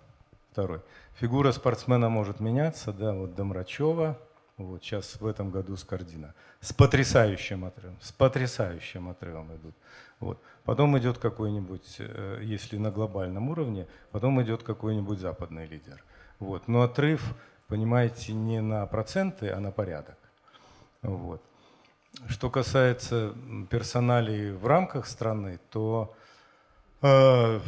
второй. Фигура спортсмена может меняться, да, вот Домрачева, вот сейчас в этом году Скордина, с потрясающим отрывом, с потрясающим отрывом идут. Вот. Потом идет какой-нибудь, э, если на глобальном уровне, потом идет какой-нибудь западный лидер. Вот. Но отрыв, понимаете, не на проценты, а на порядок. Вот. Что касается персоналей в рамках страны, то э,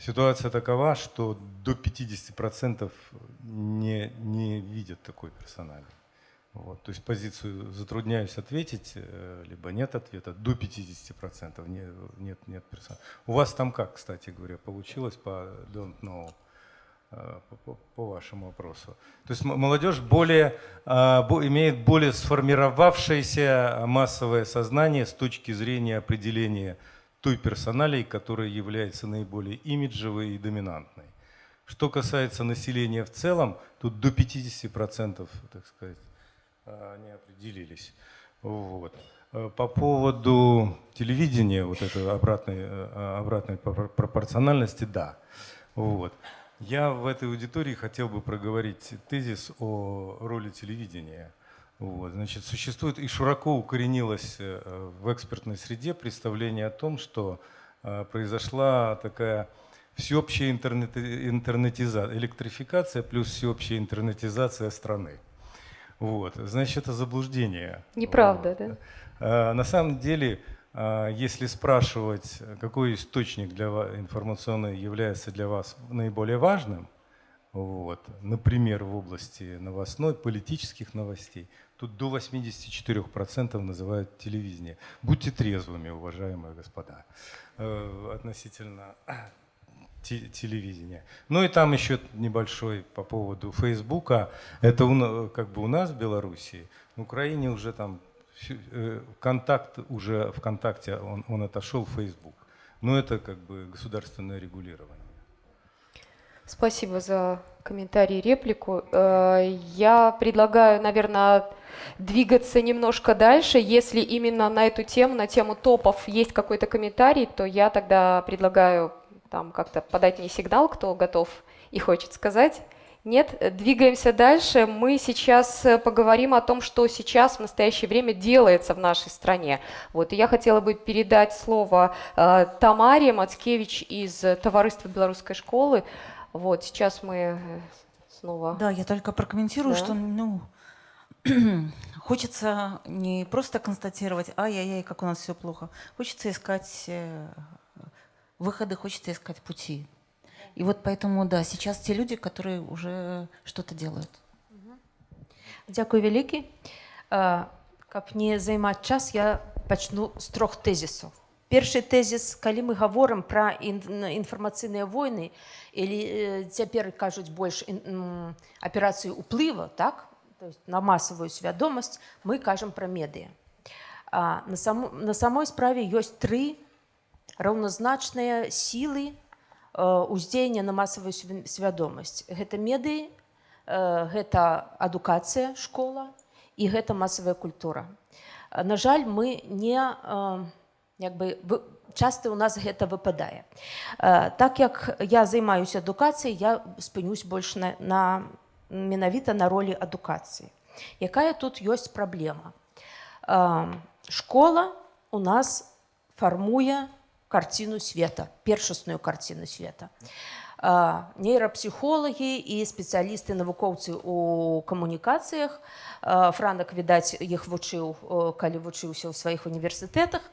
ситуация такова, что до 50% не, не видят такой персонали. Вот, то есть позицию затрудняюсь ответить, э, либо нет ответа, до 50% нет, нет, нет персонала. У вас там как, кстати говоря, получилось по don't know, э, по, по вашему вопросу? То есть молодежь более, а, имеет более сформировавшееся массовое сознание с точки зрения определения той персоналии, которая является наиболее имиджевой и доминантной. Что касается населения в целом, тут до 50%, так сказать, они определились. Вот. Э, по поводу телевидения, вот этой обратной, э, обратной пропорциональности, да. Вот. Я в этой аудитории хотел бы проговорить тезис о роли телевидения. Вот. Значит, существует и широко укоренилось э, в экспертной среде представление о том, что произошла такая всеобщая интернет, интернетизация, электрификация плюс всеобщая интернетизация страны. Вот, значит, это заблуждение. Неправда, вот. да? А, на самом деле, если спрашивать, какой источник для вас, информационный является для вас наиболее важным, вот, например, в области новостной, политических новостей, тут до 84% называют телевидение. Будьте трезвыми, уважаемые господа, э, относительно телевидения. Ну и там еще небольшой по поводу Фейсбука. Это как бы у нас в Беларуси, в Украине уже там э, контакт уже ВКонтакте, он, он отошел в Facebook. Но это как бы государственное регулирование. Спасибо за комментарий и реплику. Э, я предлагаю, наверное, двигаться немножко дальше. Если именно на эту тему, на тему топов есть какой-то комментарий, то я тогда предлагаю там как-то подать мне сигнал, кто готов и хочет сказать. Нет, двигаемся дальше. Мы сейчас э, поговорим о том, что сейчас в настоящее время делается в нашей стране. Вот, и я хотела бы передать слово э, Тамаре Мацкевич из Товариства белорусской школы. Вот, сейчас мы э, снова. Да, я только прокомментирую, Да. что ну, хочется не просто констатировать, ай-яй-яй, как у нас все плохо. Хочется искать э, выходы, хочется искать пути. И вот поэтому, да, сейчас те люди, которые уже что-то делают. Дзякуй вялікі. Э, Каб не займаць час, я пачну з трох тэзісаў. Першы тэзіс, калі мы гаворым пра ін- інфармацыйныя войны или э, цяпер кажуць больш аперацыю ўплыва, так? То есть на масавую свядомасць мы кажам пра медыа. А на, саму, на самой справе ёсць тры раўназначныя сілы э, ўздзеяння на масавую свя- свядомасць. Гэта медыі, э, гэта адукацыя школа і гэта масавая культура. На жаль, мы не э, як бы часта ў нас гэта выпадае. Так як я займаюся адукацыяй, я спынюсь больш на, на менавіта на ролі адукацыі. Якая тут ёсць праблема? Школа у нас фармуе карціну света, першасную карціну света. Нейрапсіхолагі і спецыялісты навукоўцы у камунікацыях франак відаць іх вучыў калі вучыўся ў сваіх універсітэтах а,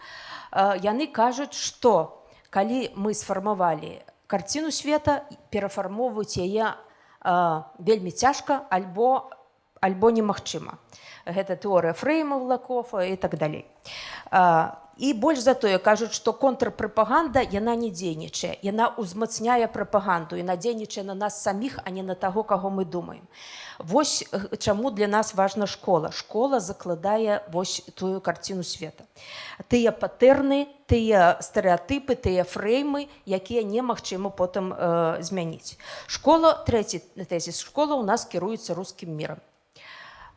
яны кажуць што калі мы сфармавалі карціну света перафармоўваць яе а, вельмі цяжка альбо альбо немагчыма. Гэта тэорыя фреймаў лакофа і так далей. А, і больш за тое кажуць што контрпрапаганда яна не дзейнічае. Яна ўзмацняе прапаганду і надзейнічае на нас саміх а не на таго каго мы думаем Вось э, чаму для нас важна школа. Школа закладае вось тую карціну света. Тыя патэрны тыя стэеатыпы тыя фреймы якія немагчыма потым э, змяніць. Школа трэці тэзіс школа у нас кіруецца рускім мірам.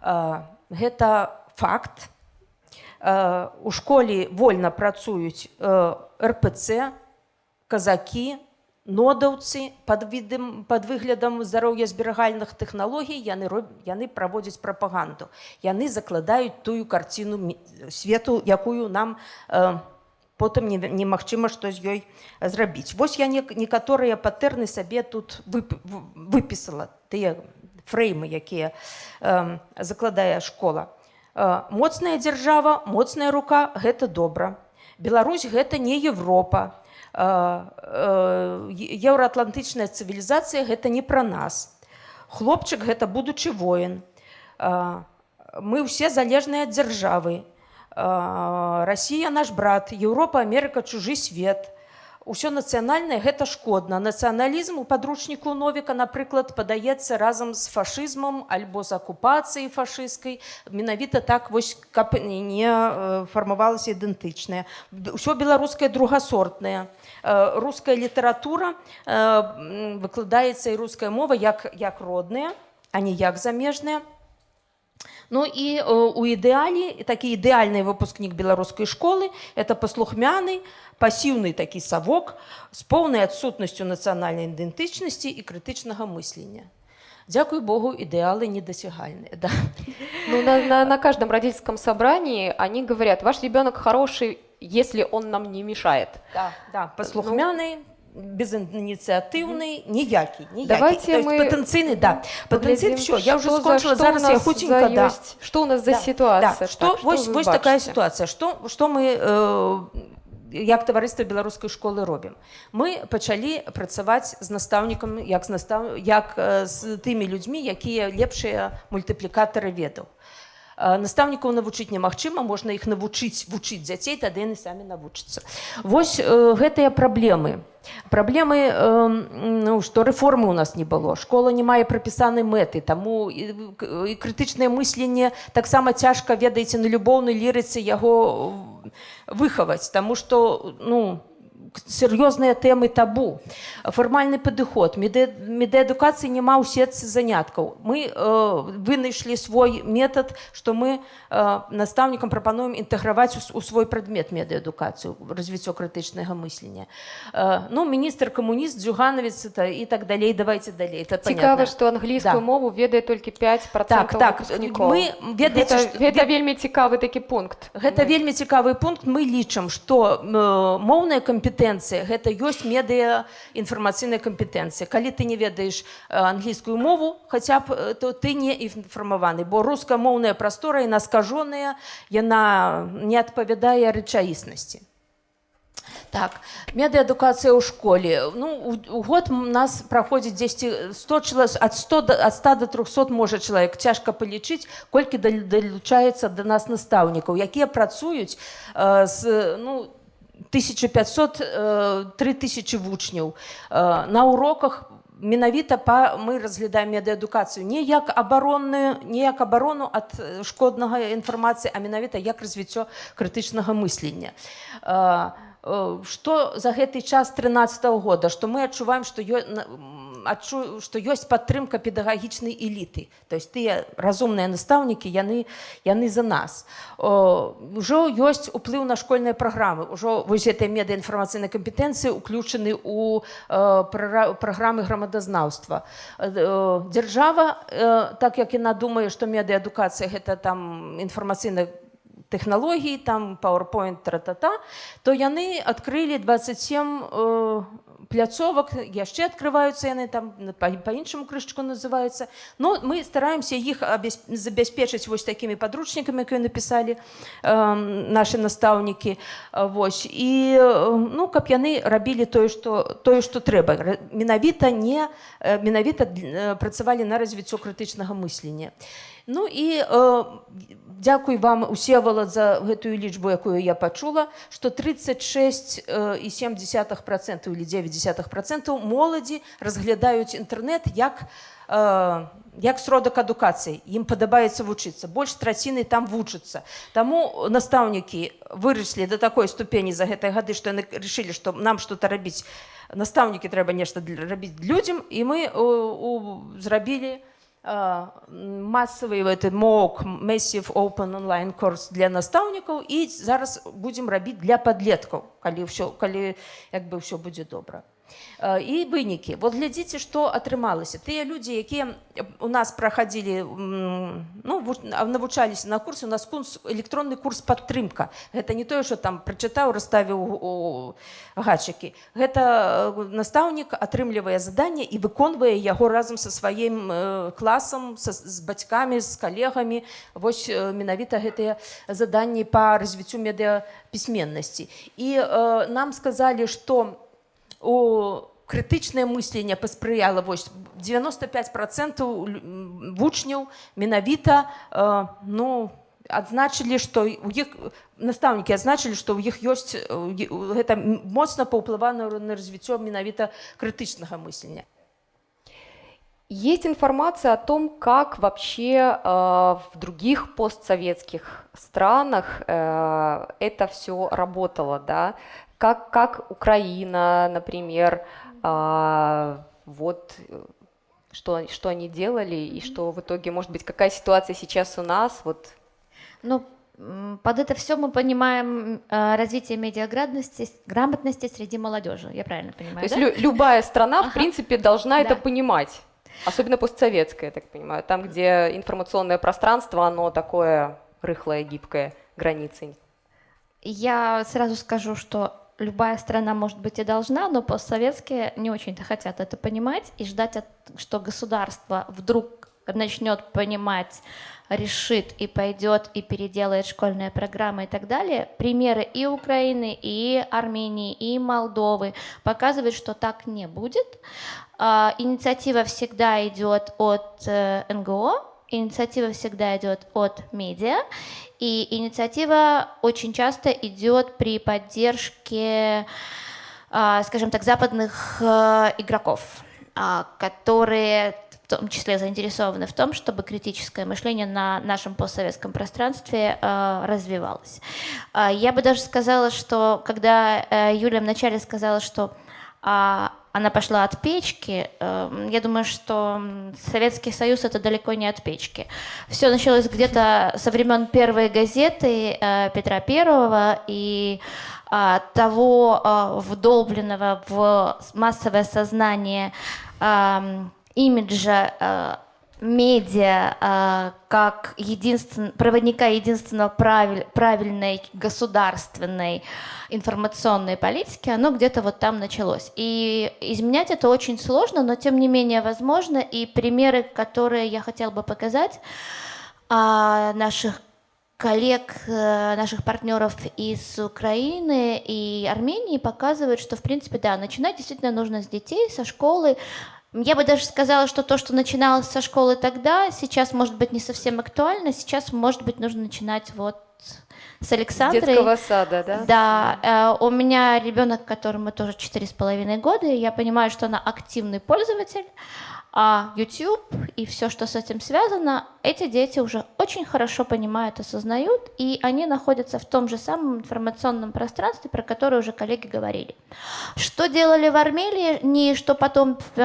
Э, гэта факт. Э, у школе вольна працуюць э, рпц казакі нодаўцы пад відам пад выглядам здароўя зберагальных тэхналогій яны роб- яны праводзяць прапаганду. Яны закладаюць тую карціну свету якую нам э, потым не- немагчыма што з ёй зрабіць. Вось я не, некаторыя патэрны сабе тут вып, выпісала тыя фреймы якія э, закладае школа. Э, моцная дзяржава моцная рука гэта добра. Беларусь гэта не Европа. Э, э, е- еўраатлантычная цывілізацыя гэта не пра нас хлопчык гэта будучы воін мы ўсе залежныя ад дзяржавы Расія наш брат Еўропа Амерыка чужы свет Усё нацыянальнае гэта шкодна. Нацыяналізм у падручніку Новіка, напрыклад, падаецца разам з фашызмам альбо з акупацыяй фашысцкай. Менавіта так вось каб не фармавалася ідэнтычнае. Усё беларускае другасортнае. Э, Руская літаратура э, м, выкладаецца і руская мова як, як родная, а не як замежная. Ну і э, у ідэале такі ідэальны выпускнік беларускай школы это паслухмяны пасіўны такі савок з поўнай адсутнасцю нацыянальнай ідэнтычнасці і крытычнага мыслення. Дзякуй Богу, ідэалы недасягальныя. Да. Ну, на, на, на каждом родительском собрании они говорят, ваш ребенок хороший, если он нам не мешает. Да, да, послухмяний, ну, безініціативний, ніякий, ніякий. Давайте есть, ми потенційний, да. Потенційний, що, я вже скончила, за, зараз я хутенько, да. Есть, что у нас за да, ситуація? Да, что, так, ось, ось така ситуація, що, що ми е, як таварыства беларускай школы робім мы пачалі працаваць з настаўнікам як э, з настав як з тымі людзьмі якія лепшыя мультыплікатары ведаў настаўнікаў навучыць немагчыма можна іх навучыць вучыць дзяцей тады яны самі навучацца. Вось э, гэтыя праблемы. Праблемы э, ну, што рэформы у нас не было. Школа не мае прапісанай мэты таму і, крытычнае мысленне таксама цяжка ведаеце на любоўнай лірыцы яго выхаваць. Таму што ну сер'ёзныя тэмы табу фармальны падыход медэадукацыі няма ў сетцы заняткаў мы э, вынайшлі свой метад што мы э, настаўнікам прапануем інтэграваць у, у свой прадмет медэадукацыю развіццё крытычнага мыслення э, ну міністр камуніст дзюганавец это і так далей давайте далей это Цікава, понятно. што англійскую Да. мову ведае толькі 5 Так, так, выпускнікоў. мы, ведаеце, гэта, што- гэта вельмі цікавы такі пункт. Гэта вельмі цікавы пункт мы лічым што э, моўная кампетэнцыя кампетэнцыя гэта ёсць медыа інфармацыйная кампетэнцыя калі ты не ведаеш англійскую мову хаця б то ты не інфармаваны бо рускамоўная прастора яна скажоная яна не адпавядае рэчаіснасці. Так медыаадукацыя ў школе. Ну у, у год нас праходзіць 10 100 чалавек ад 100 до, ад 100 до 300 можа чалавек. Цяжка палічыць колькі далучаецца да нас настаўнікаў якія працуюць э, з ну 1500 э, 3000 вучняў э, на уроках менавіта па мы разглядаем медыаадукацыю не як абаронную не як абарону ад шкоднага інфармацыі а менавіта як развіццё крытычнага мыслення а э, что за гэты час 13 -го года? Что мы адчуваем что адчу что ёсць падтрымка педагагічнай эліты то есть тыя разумныя настаўнікі яны яны за нас. Ужо ёсць уплыў на школьныя праграмы ўжо вось этой медыаінфармацыйнай кампетэнцыі уключаны у праграмы грамадазнаўства дзяржава так як яна думае што медыаадукацыя гэта там інфармацыйная тэхналогій там PowerPoint тра-та-та, то яны адкрылі 27 э, пляцовак яшчэ открываюцца яны там по-іншаму крышчыку называюцца. Но мы стараемся іх забяспечыць вось такімі подручнікамі якія написали э, наши настаўнікі. Вось. І ну каб яны рабілі тое что тое что трэба. Менавіта не менавіта працавалі на развіццё крытычнага мыслення Ну і э, дзякуй вам усевала за гэтую лічбу якую я пачула что 36 і 7 процентов или 9 процентов моладзі разглядаюць інтэрнет як э, як сродак адукацыі. Ім падабаецца вучыцца больш траціны там вучыцца таму настаўнікі выраслі до такой ступені за гэтай гады што яны решили что нам что-то рабіць. Настаўнікі трэба нешта рабіць людзям і мы зрабілі у массовый этот MOOC, Massive Open Online курс для настаўнікаў і зараз будзем рабіць для падлеткаў, калі ўсё, калі як бы ўсё будзе добра і вынікі вот глядзіце што атрымалася тыя людзі якія у нас праходзілі ну, навучаліся на курсе у нас курс электронны курс падтрымка гэта не тое что там прачытаў расставіў у гачыкі гэта настаўнік атрымлівае заданне і выконвае яго разам са сваім класам са, з бацькамі з калегамі вось менавіта гэтыя заданні по развіццю медыа пісьменнасці і э, нам сказалі что у у крытычнае мысленне паспрыяла вось 95 процентаў вучняў менавіта э, ну адзначылі што у іх настаўнікі адзначылі што ў іх ёсць гэта моцна паўплывана на развіццё менавіта крытычнага мыслення Есть информация о том, как вообще э, в других постсоветских странах э, это все работало, да, как, как Украина, например, а, вот что, что они делали и что в итоге, может быть, какая ситуация сейчас у нас, вот. Ну, под это все мы понимаем э, развитие медиаграмотности грамотности среди молодежи, я правильно понимаю? То да? есть лю- любая страна, ага. в принципе, должна да. это понимать, особенно постсоветская, я так понимаю, там, где информационное пространство, оно такое рыхлое, гибкое, границы. Я сразу скажу, что любая страна, может быть, и должна, но постсоветские не очень-то хотят это понимать и ждать, что государство вдруг начнет понимать, решит и пойдет и переделает школьные программы и так далее. Примеры и Украины, и Армении, и Молдовы показывают, что так не будет. А, инициатива всегда идет от э, НГО, инициатива всегда идет от медиа, и инициатива очень часто идет при поддержке, а, скажем так, западных э, игроков, а, которые в том числе заинтересованы в том, чтобы критическое мышление на нашем постсоветском пространстве э, развивалось. А, я бы даже сказала, что когда э, Юля вначале сказала, что она пошла от печки. Эм, я думаю, что Советский Союз это далеко не от печки. Все началось где-то со времен первой газеты э, Петра Первого и э, того э, вдолбленного в массовое сознание имиджа медиа а, как единствен, проводника единственного правиль, правильной государственной информационной политики, оно где-то вот там началось. И изменять это очень сложно, но тем не менее возможно. И примеры, которые я хотела бы показать, а, наших коллег, э, наших партнеров из Украины и Армении показывают, что, в принципе, да, начинать действительно нужно с детей, со школы. Я бы даже сказала, что то, что начиналось со школы тогда, сейчас может быть не совсем актуально, сейчас, может быть, нужно начинать вот с Александрой. С детского сада, да? Да. Э, у меня ребенок, которому тоже четыре с половиной года, и я понимаю, что она активный пользователь, а YouTube и все, что с этим связано, эти дети уже очень хорошо понимают, осознают, и они находятся в том же самом информационном пространстве, про которое уже коллеги говорили. Что делали в Армении, что потом э,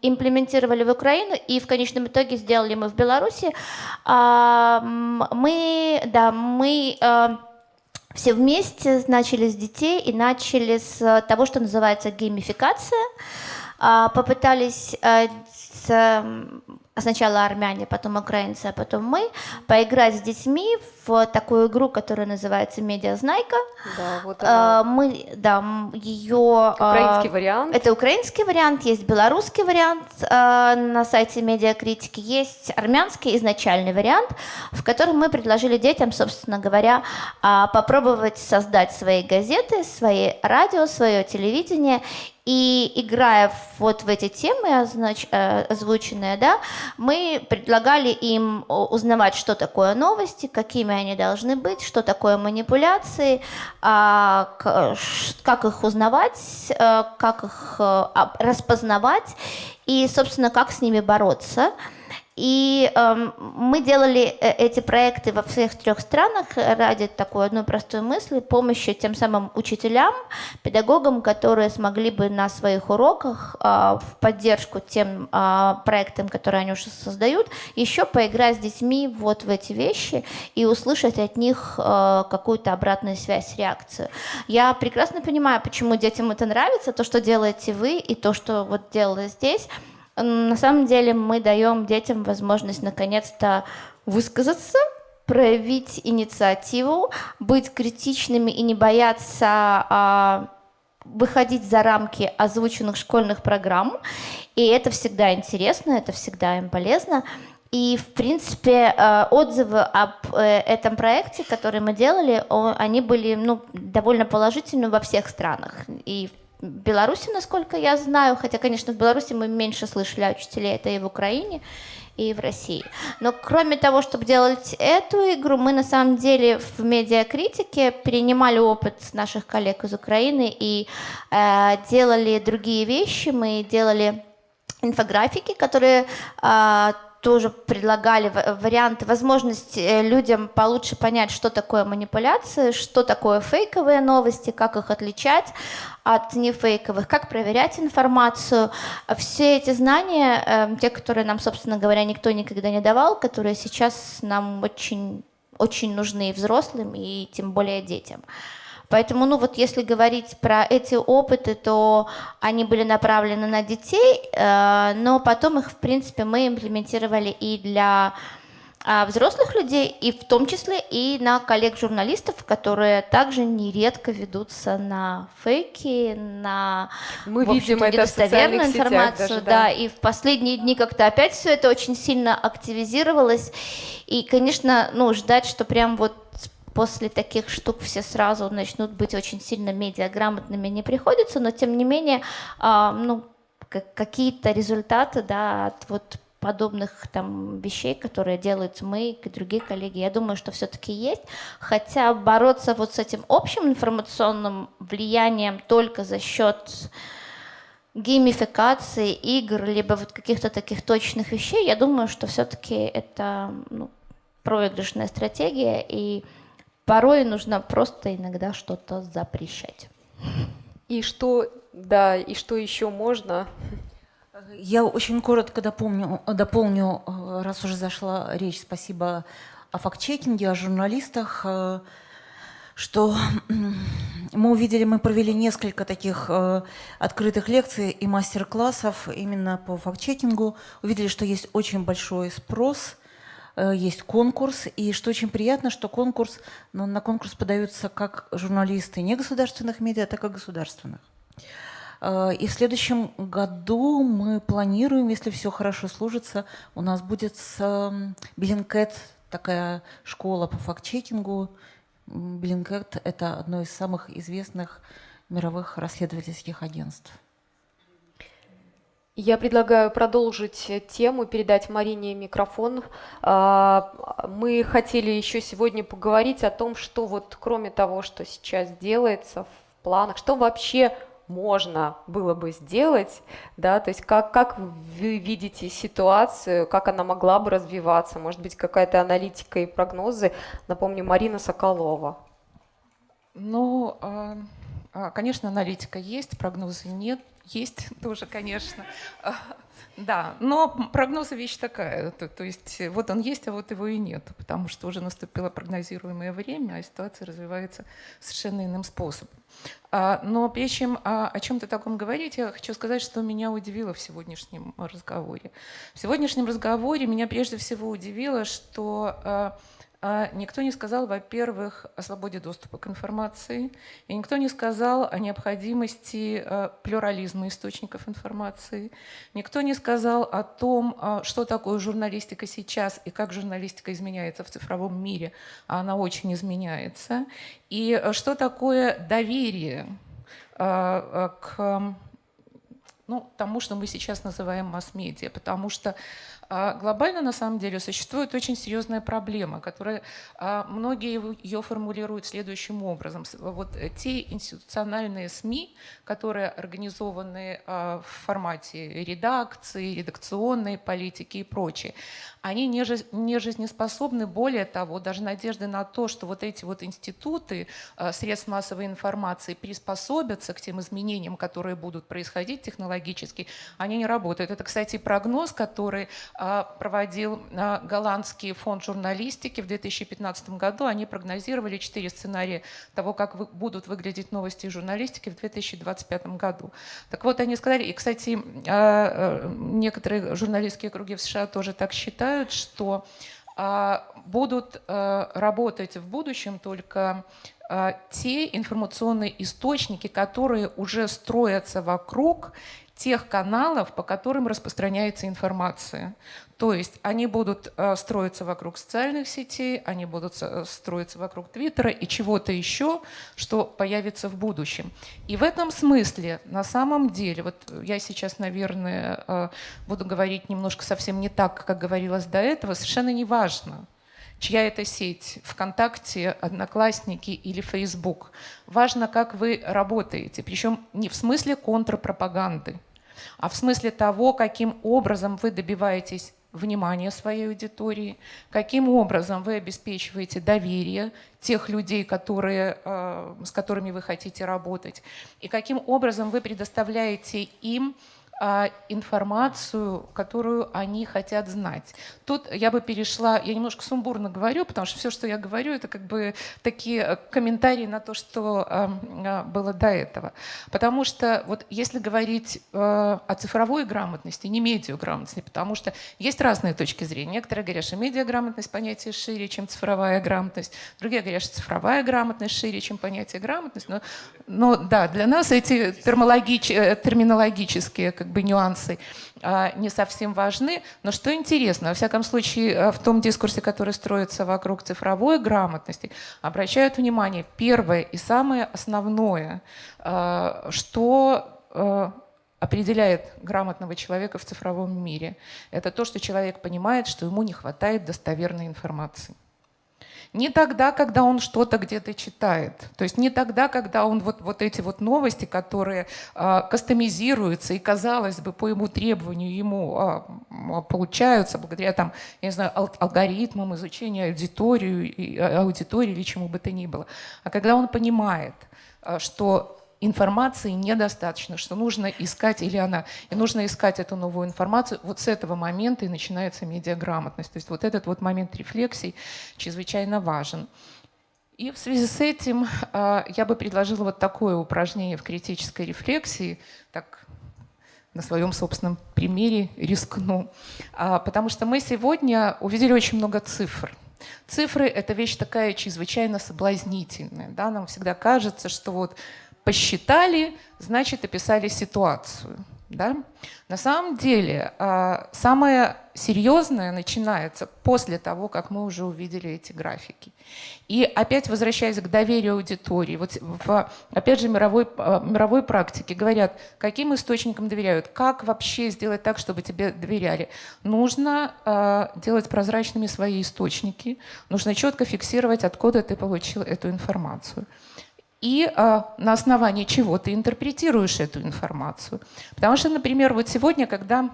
имплементировали в Украину, и в конечном итоге сделали мы в Беларуси, э, мы, да, мы э, все вместе начали с детей и начали с того, что называется геймификация. А, попытались э, сначала армяне, потом украинцы, а потом мы, поиграть с детьми в такую игру, которая называется «Медиазнайка». Да, вот а, она. Мы, да, ее... А, украинский вариант. Это украинский вариант, есть белорусский вариант на сайте Медиакритики, есть армянский изначальный вариант, в котором мы предложили детям, собственно говоря, попробовать создать свои газеты, свои радио, свое телевидение и играя вот в эти темы, означ... Э, озвученные, да, мы предлагали им узнавать, что такое новости, какими они должны быть, что такое манипуляции, а, как их узнавать, э, как их э, распознавать и, собственно, как с ними бороться. И э, мы делали э, эти проекты во всех трех странах ради такой одной простой мысли, помощи тем самым учителям, педагогам, которые смогли бы на своих уроках э, в поддержку тем э, проектам, которые они уже создают, еще поиграть с детьми вот в эти вещи и услышать от них э, какую-то обратную связь, реакцию. Я прекрасно понимаю, почему детям это нравится, то, что делаете вы, и то, что вот делала здесь. На самом деле мы даем детям возможность наконец-то высказаться, проявить инициативу, быть критичными и не бояться а, выходить за рамки озвученных школьных программ. И это всегда интересно, это всегда им полезно. И, в принципе, э, отзывы об э, этом проекте, который мы делали, они были ну, довольно положительны во всех странах. И в Беларуси, насколько я знаю, хотя, конечно, в Беларуси мы меньше слышали о учителей, это и в Украине, и в России. Но кроме того, чтобы делать эту игру, мы на самом деле в медиакритике перенимали опыт наших коллег из Украины и э, делали другие вещи. Мы делали инфографики, которые э, тоже предлагали варианты, возможность э, людям получше понять, что такое манипуляции, что такое фейковые новости, как их отличать от нефейковых, как проверять информацию. Все эти знания, эм, те, которые нам, собственно говоря, никто никогда не давал, которые сейчас нам очень, очень нужны и взрослым, и тем более детям. Поэтому, ну вот если говорить про эти опыты, то они были направлены на детей, э, но потом их, в принципе, мы имплементировали и для взрослых людей, и в том числе и на коллег-журналистов, которые также нередко ведутся на фейки, на Мы видим это недостоверную информацию. Даже, да. да, и в последние дни как-то опять все это очень сильно активизировалось. И, конечно, ну, ждать, что прям вот после таких штук все сразу начнут быть очень сильно медиаграмотными не приходится, но тем не менее, а, ну, какие-то результаты, да, от вот подобных там вещей, которые делают мы и другие коллеги, я думаю, что все-таки есть. Хотя бороться вот с этим общим информационным влиянием только за счет геймификации игр, либо вот каких-то таких точных вещей, я думаю, что все-таки это ну, проигрышная стратегия, и порой нужно просто иногда что-то запрещать. И что, да, и что еще можно? Я очень коротко дополню, дополню, раз уже зашла речь, спасибо о фактчекинге, о журналистах, что мы увидели, мы провели несколько таких э, открытых лекций и мастер-классов именно по факт-чекингу. Увидели, что есть очень большой спрос, э, есть конкурс, и что очень приятно, что конкурс, ну, на конкурс подаются как журналисты негосударственных медиа, так и государственных. Э, и в следующем году мы планируем, если все хорошо служится, у нас будет с Блинкет такая школа по факт-чекингу, Блинкет – это одно из самых известных мировых расследовательских агентств. Я предлагаю продолжить тему, передать Марине микрофон. А, мы хотели еще сегодня поговорить о том, что вот кроме того, что сейчас делается в планах, что вообще можно было бы сделать, да, то есть как, как вы видите ситуацию, как она могла бы развиваться, может быть, какая-то аналитика и прогнозы. Напомню, Марина Соколова. Ну, а, а, конечно, аналитика есть, прогнозы нет, есть тоже, конечно. Да, но прогнозы вещь такая, то, то есть вот он есть, а вот его и нет, потому что уже наступило прогнозируемое время, а ситуация развивается совершенно иным способом. А, но прежде чем о чем-то таком говорить, я хочу сказать, что меня удивило в сегодняшнем разговоре. В сегодняшнем разговоре меня прежде всего удивило, что а, а никто не сказал, во-первых, о свободе доступа к информации, и никто не сказал о необходимости э, плюрализма источников информации, никто не сказал о том, э, что такое журналистика сейчас и как журналистика изменяется в цифровом мире, а она очень изменяется, и э, что такое доверие к ну, тому, что мы сейчас называем масс-медиа, потому что а глобально, на самом деле, существует очень серьезная проблема, которая а, многие ее формулируют следующим образом. Вот те институциональные СМИ, которые организованы а, в формате редакции, редакционной политики и прочее, они не жизнеспособны. Более того, даже надежды на то, что вот эти вот институты средств массовой информации приспособятся к тем изменениям, которые будут происходить технологически, они не работают. Это, кстати, прогноз, который а, проводил а, голландский фонд журналистики в 2015 году. Они прогнозировали четыре сценария того, как будут выглядеть новости журналистики в 2025 году. Так вот, они сказали, и, кстати, а, некоторые журналистские круги в США тоже так считают, что будут работать в будущем только те информационные источники, которые уже строятся вокруг тех каналов, по которым распространяется информация. То есть они будут э, строиться вокруг социальных сетей, они будут э, строиться вокруг Твиттера и чего-то еще, что появится в будущем. И в этом смысле, на самом деле, вот я сейчас, наверное, э, буду говорить немножко совсем не так, как говорилось до этого, совершенно не важно, чья это сеть, ВКонтакте, Одноклассники или Facebook. Важно, как вы работаете, причем не в смысле контрпропаганды, а в смысле того, каким образом вы добиваетесь внимания своей аудитории, каким образом вы обеспечиваете доверие тех людей, которые, э, с которыми вы хотите работать, и каким образом вы предоставляете им информацию, которую они хотят знать. Тут я бы перешла, я немножко сумбурно говорю, потому что все, что я говорю, это как бы такие э, комментарии на то, что а, было до этого. Потому что вот если говорить э, о цифровой грамотности, не медиаграмотности, потому что есть разные точки зрения. Некоторые говорят, что медиаграмотность понятие шире, чем цифровая грамотность. Другие говорят, что цифровая грамотность шире, чем понятие грамотность. Но, но да, для нас эти э, терминологические как бы нюансы а, не совсем важны. Но что интересно, во всяком случае, э, в том дискурсе, который строится вокруг цифровой грамотности, обращают внимание, первое и самое основное, а, что э, определяет грамотного человека в цифровом мире, это то, что человек понимает, что ему не хватает достоверной информации. Не тогда, когда он что-то где-то читает. То есть не тогда, когда он вот, вот эти вот новости, которые э, кастомизируются и, казалось бы, по ему требованию ему э, получаются благодаря там, я не знаю, ал алгоритмам изучения аудитории, аудитории или чему бы то ни было. А когда он понимает, что информации недостаточно, что нужно искать, или она, и нужно искать эту новую информацию. Вот с этого момента и начинается медиаграмотность. То есть вот этот вот момент рефлексий чрезвычайно важен. И в связи с этим а, я бы предложила вот такое упражнение в критической рефлексии, так на своем собственном примере рискну. А, потому что мы сегодня увидели очень много цифр. Цифры — это вещь такая чрезвычайно соблазнительная. Да? Нам всегда кажется, что вот посчитали, значит, описали ситуацию. Да? На самом деле, а, самое серьезное начинается после того, как мы уже увидели эти графики. И опять возвращаясь к доверию аудитории, вот в, опять же, мировой, а, мировой практике говорят, каким источникам доверяют, как вообще сделать так, чтобы тебе доверяли. Нужно э, делать прозрачными свои источники, нужно четко фиксировать, откуда ты получил эту информацию и а, на основании чего ты интерпретируешь эту информацию. Потому что, например, вот сегодня, когда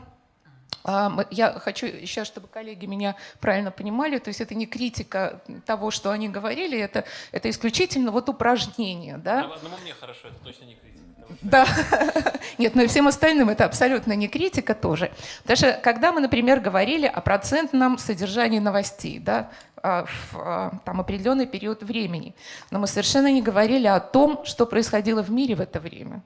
а, я хочу сейчас, чтобы коллеги меня правильно понимали, то есть это не критика того, что они говорили, это, это исключительно вот упражнение. Да? Одному мне хорошо, это точно не критика. Да, нет, но и всем остальным это абсолютно не критика тоже. Даже когда мы, например, говорили о процентном содержании новостей, да, а, в а, там, определенный период времени. Но мы совершенно не говорили о том, что происходило в мире в это время.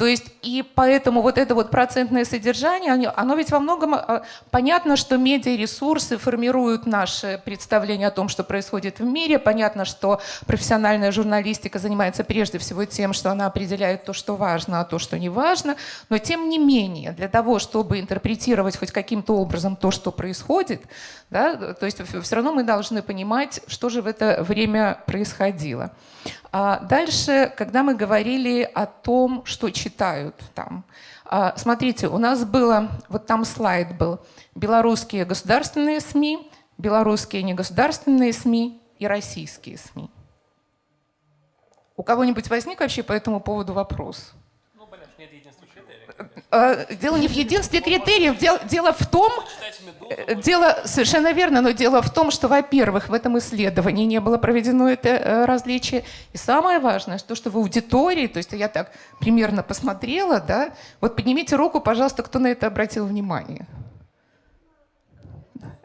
То есть и поэтому вот это вот процентное содержание, оно ведь во многом а, понятно, что медиаресурсы формируют наше представление о том, что происходит в мире. Понятно, что профессиональная журналистика занимается прежде всего тем, что она определяет то, что важно, а то, что не важно. Но тем не менее, для того, чтобы интерпретировать хоть каким-то образом то, что происходит, да, то есть все равно мы должны понимать, что же в это время происходило. А дальше, когда мы говорили о том, что читают там, а, смотрите, у нас было, вот там слайд был, белорусские государственные СМИ, белорусские негосударственные СМИ и российские СМИ. У кого-нибудь возник вообще по этому поводу вопрос? Э, дело не в единстве критериев, дело, дело в том, э, дело совершенно верно, но дело в том, что, во-первых, в этом исследовании не было проведено это э, различие, и самое важное, то, что в аудитории, то есть я так примерно посмотрела, да, вот поднимите руку, пожалуйста, кто на это обратил внимание.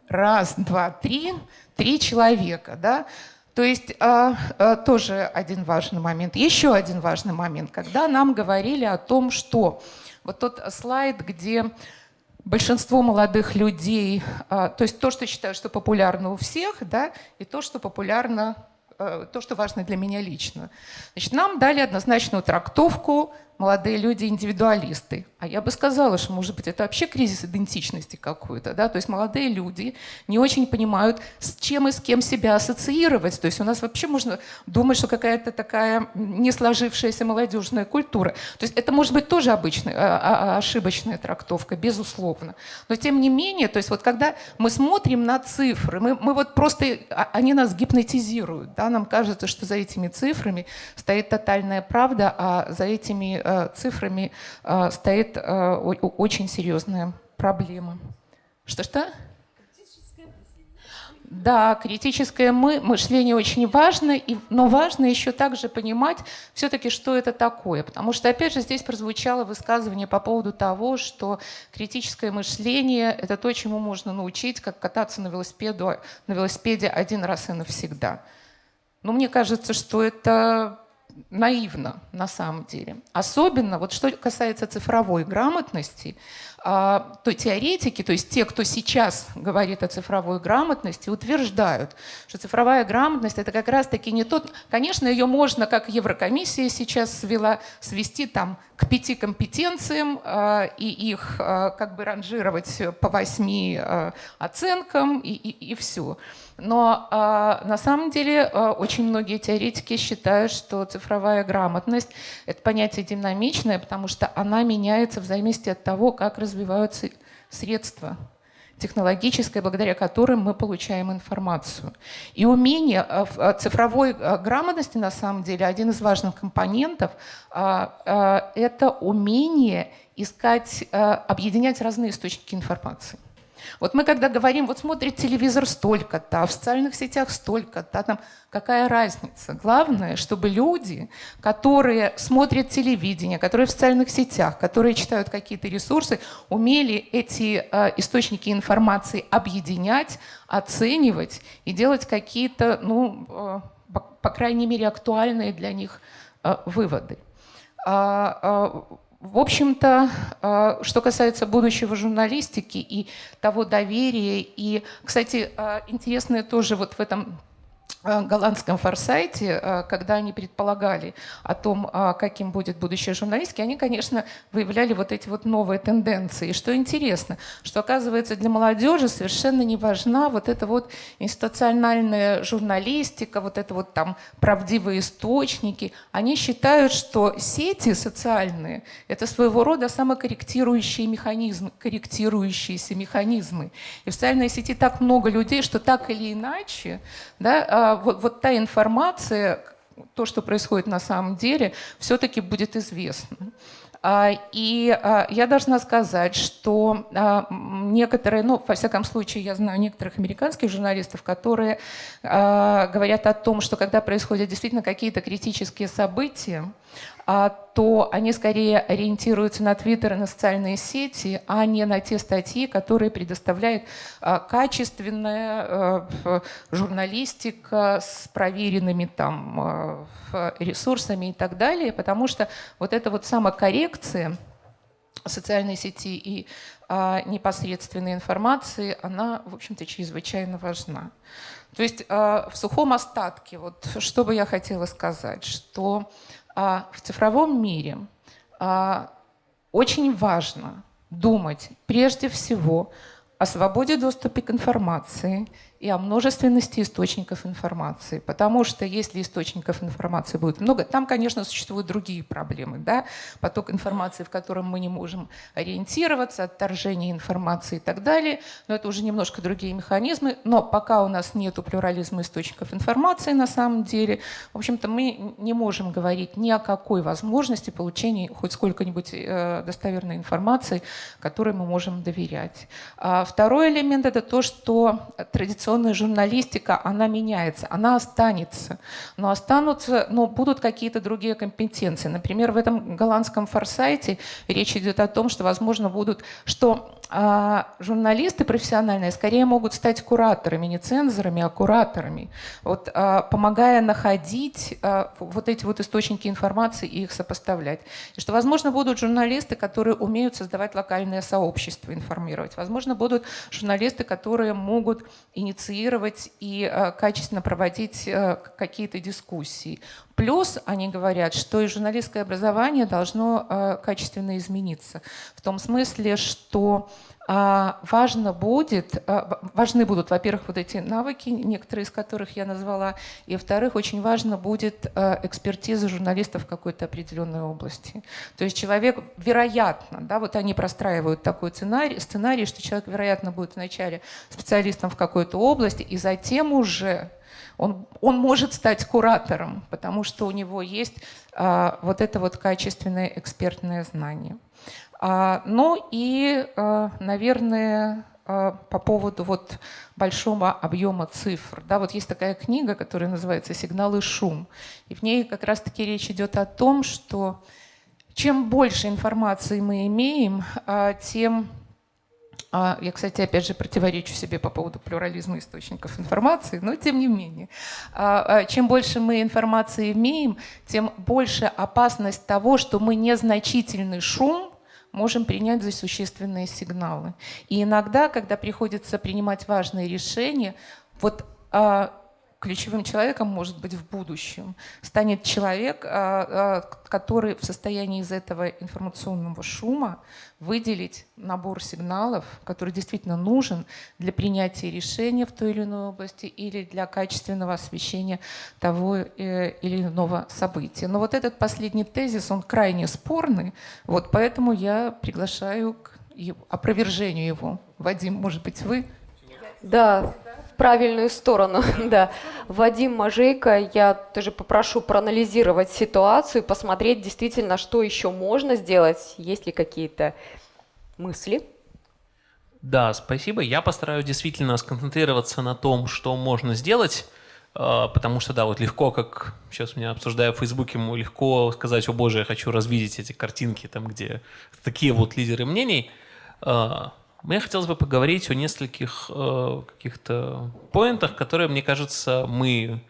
Раз, два, три, три человека, да. То есть а, а, тоже один важный момент. Еще один важный момент, когда нам говорили о том, что вот тот слайд, где большинство молодых людей, а, то есть то, что считаю, что популярно у всех, да, и то, что популярно, а, то, что важно для меня лично. Значит, нам дали однозначную трактовку молодые люди индивидуалисты. А я бы сказала, что, может быть, это вообще кризис идентичности какой-то. Да? То есть молодые люди не очень понимают, с чем и с кем себя ассоциировать. То есть у нас вообще можно думать, что какая-то такая не сложившаяся молодежная культура. То есть это может быть тоже обычная, а, а, а, ошибочная трактовка, безусловно. Но тем не менее, то есть вот когда мы смотрим на цифры, мы, мы вот просто, они нас гипнотизируют. Да? Нам кажется, что за этими цифрами стоит тотальная правда, а за этими цифрами э, стоит э, очень серьезная проблема. Что-что? Да, критическое мы, мышление очень важно, и, но важно еще также понимать все-таки, что это такое. Потому что, опять же, здесь прозвучало высказывание по поводу того, что критическое мышление – это то, чему можно научить, как кататься на, велосипеду, на велосипеде один раз и навсегда. Но мне кажется, что это наивно на самом деле. Особенно, вот что касается цифровой грамотности, а, то теоретики, то есть те, кто сейчас говорит о цифровой грамотности, утверждают, что цифровая грамотность это как раз-таки не тот, конечно, ее можно, как Еврокомиссия сейчас свела, свести там к пяти компетенциям а, и их а, как бы ранжировать по восьми оценкам и, и, и все. Но э, на самом деле э, очень многие теоретики считают, что цифровая грамотность — это понятие динамичное, потому что она меняется в зависимости от того, как развиваются средства технологическое, благодаря которым мы получаем информацию. И умение цифровой грамотности, на самом деле, один из важных компонентов – это умение искать, объединять разные источники информации. Вот мы когда говорим, вот смотрит телевизор столько-то, а в социальных сетях столько-то, там какая разница? Главное, чтобы люди, которые смотрят телевидение, которые в социальных сетях, которые читают какие-то ресурсы, умели эти э, источники информации объединять, оценивать и делать какие-то, ну, э, по, по крайней мере, актуальные для них э, выводы. А, а, в общем-то, а, что касается будущего журналистики и того доверия, и, кстати, интересное тоже вот в этом Э, голландском форсайте, э, когда они предполагали о том, э, каким будет будущее журналистики, они, конечно, выявляли вот эти вот новые тенденции. И что интересно, что оказывается для молодежи совершенно не важна вот эта вот институциональная журналистика, вот это вот там правдивые источники. Они считают, что сети социальные – это своего рода самокорректирующие механизмы, корректирующиеся механизмы. И в социальной сети так много людей, что так или иначе да, вот, вот та информация, то, что происходит на самом деле, все-таки будет известно. А, и а, я должна сказать, что а, некоторые, ну, во всяком случае, я знаю некоторых американских журналистов, которые говорят о том, что когда происходят действительно какие-то критические события, то они скорее ориентируются на Твиттер и на социальные сети, а не на те статьи, которые предоставляет а, качественная а, журналистика с проверенными там ресурсами и так далее, потому что вот эта вот самокоррекция социальной сети и непосредственной информации, она, в общем-то, чрезвычайно важна. То есть в сухом остатке, вот что бы я хотела сказать, что а в цифровом мире а, очень важно думать прежде всего о свободе доступа к информации и о множественности источников информации. Потому что если источников информации будет много, там, конечно, существуют другие проблемы. Да? Поток информации, в котором мы не можем ориентироваться, отторжение информации и так далее. Но это уже немножко другие механизмы. Но пока у нас нет плюрализма источников информации на самом деле, в общем-то, мы не можем говорить ни о какой возможности получения хоть сколько-нибудь э, достоверной информации, которой мы можем доверять. А второй элемент – это то, что традиционно информационная журналистика, она меняется, она останется. Но останутся, но будут какие-то другие компетенции. Например, в этом голландском форсайте речь идет о том, что, возможно, будут, что а журналисты профессиональные скорее могут стать кураторами, не цензорами, а кураторами, вот, а, помогая находить а, вот эти вот источники информации и их сопоставлять. И что, возможно, будут журналисты, которые умеют создавать локальное сообщество, информировать. Возможно, будут журналисты, которые могут инициировать и а, качественно проводить а, какие-то дискуссии. Плюс они говорят, что и журналистское образование должно э, качественно измениться. В том смысле, что э, важно будет, э, важны будут, во-первых, вот эти навыки, некоторые из которых я назвала, и, во-вторых, очень важно будет э, экспертиза журналистов в какой-то определенной области. То есть человек, вероятно, да, вот они простраивают такой сценарий, сценарий, что человек, вероятно, будет вначале специалистом в какой-то области, и затем уже он, он может стать куратором, потому что у него есть а, вот это вот качественное экспертное знание. А, ну и, а, наверное, а, по поводу вот большого объема цифр. Да, вот есть такая книга, которая называется «Сигнал и шум». И в ней как раз-таки речь идет о том, что чем больше информации мы имеем, а, тем а, я, кстати, опять же противоречу себе по поводу плюрализма источников информации, но тем не менее. Чем больше мы информации имеем, тем больше опасность того, что мы незначительный шум можем принять за существенные сигналы. И иногда, когда приходится принимать важные решения, вот ключевым человеком, может быть, в будущем станет человек, а, а, который в состоянии из этого информационного шума выделить набор сигналов, который действительно нужен для принятия решения в той или иной области или для качественного освещения того э, или иного события. Но вот этот последний тезис, он крайне спорный, вот поэтому я приглашаю к опровержению его. Вадим, может быть, вы? Да, правильную сторону. да. Вадим Мажейко, я тоже попрошу проанализировать ситуацию, посмотреть действительно, что еще можно сделать, есть ли какие-то мысли. Да, спасибо. Я постараюсь действительно сконцентрироваться на том, что можно сделать, э, потому что, да, вот легко, как сейчас меня обсуждая в Фейсбуке, легко сказать, о боже, я хочу развидеть эти картинки, там, где такие вот лидеры мнений. Э, мне хотелось бы поговорить о нескольких э, каких-то поинтах, которые, мне кажется, мы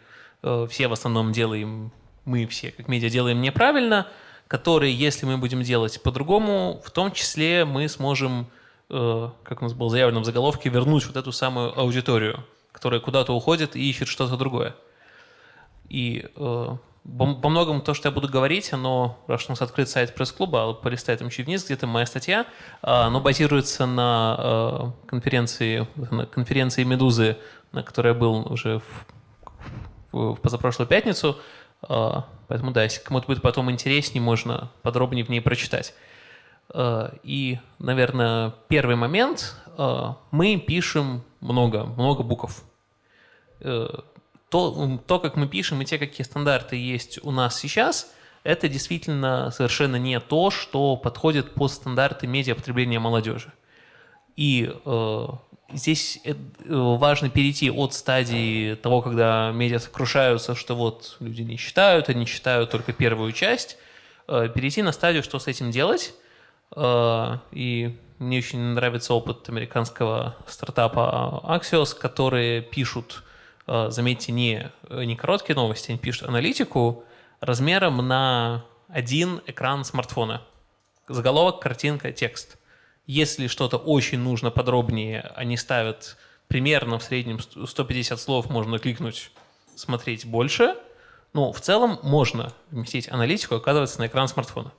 все в основном делаем, мы все как медиа делаем неправильно, которые, если мы будем делать по-другому, в том числе мы сможем Э, как у нас было заявлено в заголовке, вернуть вот эту самую аудиторию, которая куда-то уходит и ищет что-то другое. И э, по многому то, что я буду говорить, оно, раз у нас открыт сайт пресс-клуба, а полистай там чуть вниз, где-то моя статья, э, оно базируется на э, конференции, на конференции «Медузы», на которой я был уже в, в, позапрошлую пятницу. Э, поэтому да, если кому-то будет потом интереснее, можно подробнее в ней прочитать. Э, и, наверное, первый момент, э, мы пишем много, много букв. Э, то, то, как мы пишем и те, какие стандарты есть у нас сейчас, это действительно совершенно не то, что подходит под стандарты медиапотребления молодежи. И э, здесь важно перейти от стадии того, когда медиа сокрушаются, что вот люди не читают, они читают только первую часть, э, перейти на стадию, что с этим делать, Э, и мне очень нравится опыт американского стартапа Axios, которые пишут, э, заметьте, не, не короткие новости, они пишут аналитику размером на один экран смартфона. Заголовок, картинка, текст. Если что-то очень нужно подробнее, они ставят примерно в среднем 150 слов, можно кликнуть, смотреть больше. Но в целом можно вместить аналитику, оказывается, на экран смартфона.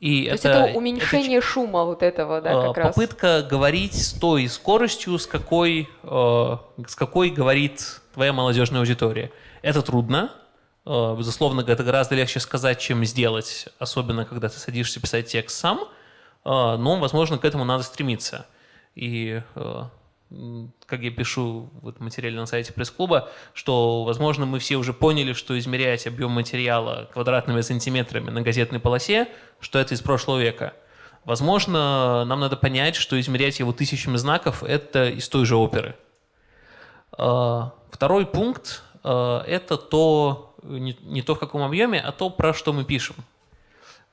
Э, и То это, есть это уменьшение это, шума вот этого, да, как попытка раз? Попытка говорить с той скоростью, с какой, э, с какой говорит твоя молодежная аудитория. Это трудно. Э, безусловно, это гораздо легче сказать, чем сделать, особенно когда ты садишься писать текст сам. Э, но, возможно, к этому надо стремиться. И как я пишу в этом материале на сайте пресс-клуба, что, возможно, мы все уже поняли, что измерять объем материала квадратными сантиметрами на газетной полосе, что это из прошлого века. Возможно, нам надо понять, что измерять его тысячами знаков – это из той же оперы. А, второй пункт а, – это то, не, то, в каком объеме, а то, про что мы пишем.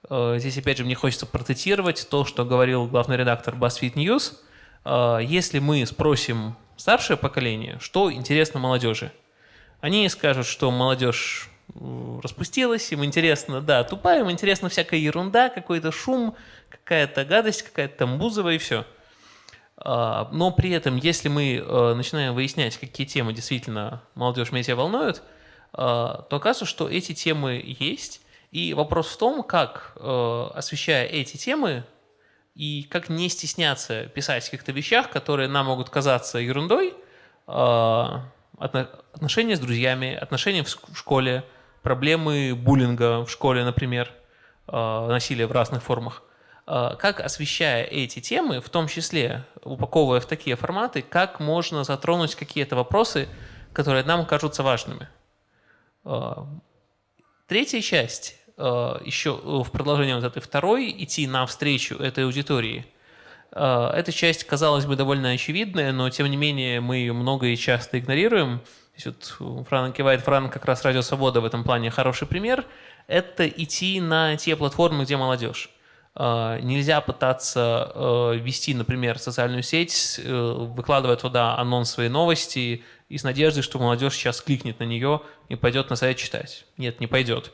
А, здесь, опять же, мне хочется процитировать то, что говорил главный редактор BuzzFeed News – если мы спросим старшее поколение, что интересно молодежи, они скажут, что молодежь распустилась, им интересно, да, тупая, им интересна всякая ерунда, какой-то шум, какая-то гадость, какая-то там бузова и все. А, но при этом, если мы э, начинаем выяснять, какие темы действительно молодежь медиа волнуют, а, то оказывается, что эти темы есть. И вопрос в том, как, э, освещая эти темы, и как не стесняться писать о каких-то вещах, которые нам могут казаться ерундой, а, отношения с друзьями, отношения в школе, проблемы буллинга в школе, например, а, насилия в разных формах. А, как, освещая эти темы, в том числе упаковывая в такие форматы, как можно затронуть какие-то вопросы, которые нам кажутся важными. Третья часть еще э, в продолжение вот этой второй идти навстречу этой аудитории. Э, эта часть, казалось бы, довольно очевидная, но тем не менее мы ее много и часто игнорируем. вот Фран кивает, Фран как раз Радио Свобода в этом плане хороший пример. Это идти на те платформы, где молодежь. Нельзя пытаться вести, например, социальную сеть, выкладывая туда анонс своей новости и с надеждой, что молодежь сейчас кликнет на нее и пойдет на сайт читать. Нет, не пойдет.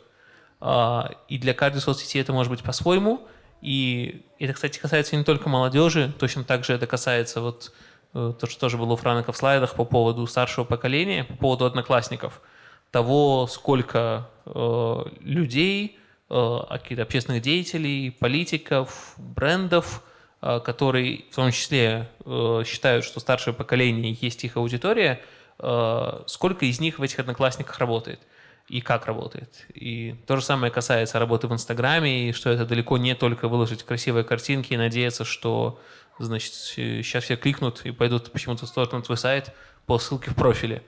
А, и для каждой соцсети это может быть по-своему. И это, кстати, касается не только молодежи, точно так же это касается вот э, то, что тоже было у Франка в слайдах по поводу старшего поколения, по поводу одноклассников, того, сколько э, людей, э, каких-то общественных деятелей, политиков, брендов, э, которые в том числе э, считают, что старшее поколение есть их аудитория, э, сколько из них в этих одноклассниках работает и как работает. И то же самое касается работы в Инстаграме, и что это далеко не только выложить красивые картинки и надеяться, что, значит, сейчас все кликнут и пойдут почему-то в сторону твой сайт по ссылке в профиле.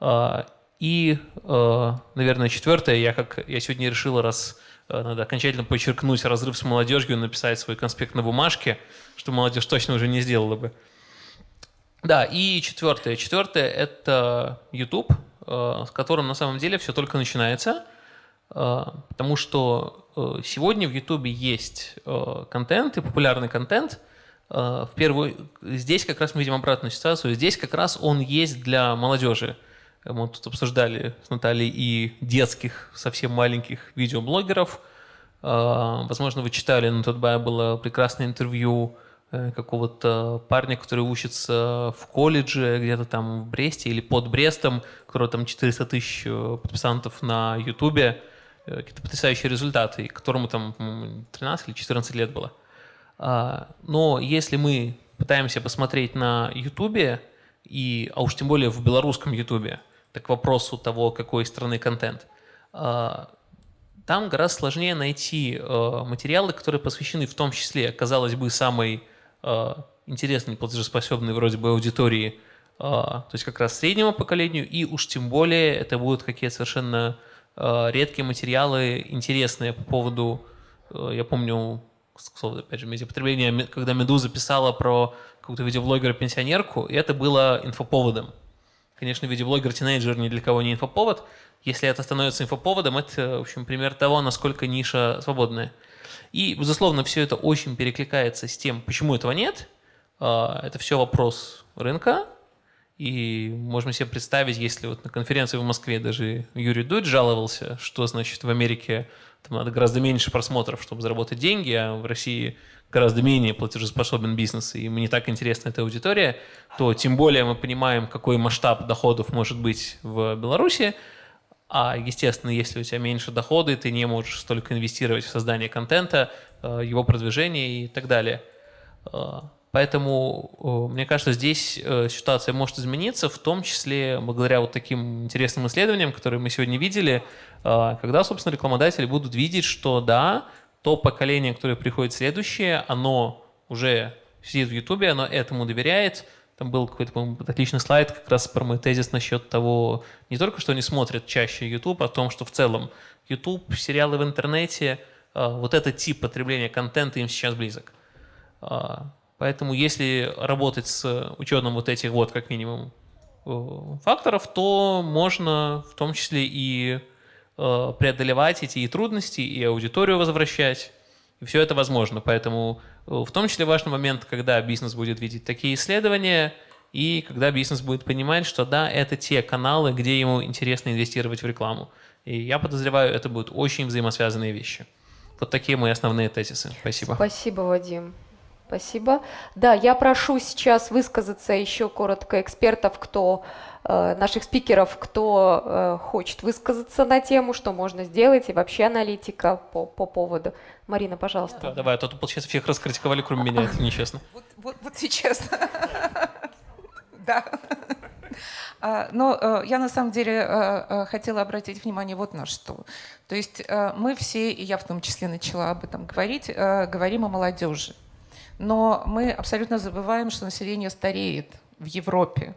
А, и, а, наверное, четвертое, я как я сегодня решил, раз Э, надо окончательно подчеркнуть разрыв с молодежью, написать свой конспект на бумажке, что молодежь точно уже не сделала бы. Да, и четвертое. Четвертое – это YouTube, с которым на самом деле все только начинается, э, потому что сегодня в YouTube есть контент и популярный контент. В первую, здесь как раз мы видим обратную ситуацию. Здесь как раз он есть для молодежи. Мы тут обсуждали с Натальей и детских, совсем маленьких видеоблогеров. Возможно, вы читали, на тот было прекрасное интервью э, какого-то парня, который учится в колледже где-то там в Бресте или под Брестом, у которого там 400 тысяч э, подписантов на Ютубе, э, какие-то потрясающие результаты, которому там 13 или 14 лет было. А, но если мы пытаемся посмотреть на Ютубе, и, а уж тем более в белорусском Ютубе, к вопросу того, какой страны контент. А, там гораздо сложнее найти материалы, которые посвящены в том числе, казалось бы, самой интересной, платежеспособной вроде бы аудитории, то есть как раз среднему поколению, и уж тем более это будут какие-то совершенно редкие материалы, интересные по поводу, я помню, опять же, медиапотребление, когда Медуза писала про какого-то видеоблогера-пенсионерку, и это было инфоповодом. Конечно, видеоблогер-тинейджер ни для кого не инфоповод. Если это становится инфоповодом, это, в общем, пример того, насколько ниша свободная. И, безусловно, все это очень перекликается с тем, почему этого нет. А, это все вопрос рынка. И можем себе представить, если вот на конференции в Москве даже Юрий Дудь жаловался, что значит в Америке там надо гораздо меньше просмотров, чтобы заработать деньги, а в России гораздо менее платежеспособен бизнес, и ему не так интересна эта аудитория, то тем более мы понимаем, какой масштаб доходов может быть в Беларуси, а, естественно, если у тебя меньше доходы, ты не можешь столько инвестировать в создание контента, э, его продвижение и так далее. Э, поэтому, мне кажется, здесь э, ситуация может измениться, в том числе благодаря вот таким интересным исследованиям, которые мы сегодня видели, когда, собственно, рекламодатели будут видеть, что да, то поколение, которое приходит следующее, оно уже сидит в Ютубе, оно этому доверяет. Там был какой-то, по отличный слайд как раз про мой тезис насчет того, не только что они смотрят чаще YouTube, а о том, что в целом YouTube, сериалы в интернете, а, вот этот тип потребления контента им сейчас близок. А, поэтому если работать с учетом вот этих вот, как минимум, факторов, то можно в том числе и Э, преодолевать эти и трудности, и аудиторию возвращать. И все это возможно. Поэтому э, в том числе важный момент, когда бизнес будет видеть такие исследования, и когда бизнес будет понимать, что да, это те каналы, где ему интересно инвестировать в рекламу. И я подозреваю, это будут очень взаимосвязанные вещи. Вот такие мои основные тезисы. Спасибо. Спасибо, Вадим. Спасибо. Да, я прошу сейчас высказаться еще коротко экспертов, кто наших спикеров, кто э, хочет высказаться на тему, что можно сделать, и вообще аналитика по, по поводу. Марина, пожалуйста. Да, давай, а то тут, получается, всех раскритиковали, кроме меня, это нечестно. Вот, вот, вот сейчас. Да. А, но э, я на самом деле хотела обратить внимание вот на что. То есть мы все, и я в том числе начала об этом говорить, говорим о молодежи. Но мы абсолютно забываем, что население стареет в Европе.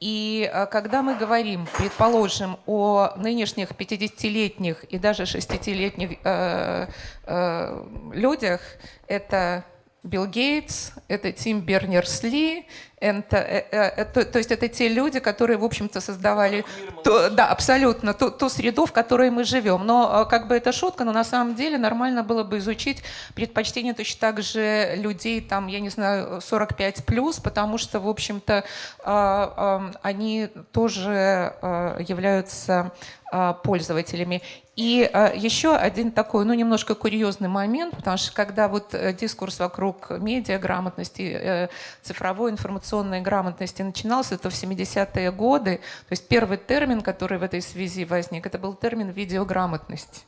И э, когда мы говорим, предположим, о нынешних 50-летних и даже 60-летних э, э, людях, это Билл Гейтс, это Тим Бернерс-Ли, это, это, то, то есть это те люди, которые, в общем-то, создавали, то, да, абсолютно, ту, ту среду, в которой мы живем. Но как бы это шутка, но на самом деле нормально было бы изучить предпочтения точно так же людей, там, я не знаю, 45 плюс, потому что, в общем-то, они тоже являются пользователями. И э, еще один такой, ну, немножко курьезный момент, потому что когда вот э, дискурс вокруг медиаграмотности, э, цифровой информационной грамотности начинался, то в 70-е годы, то есть первый термин, который в этой связи возник, это был термин видеограмотность.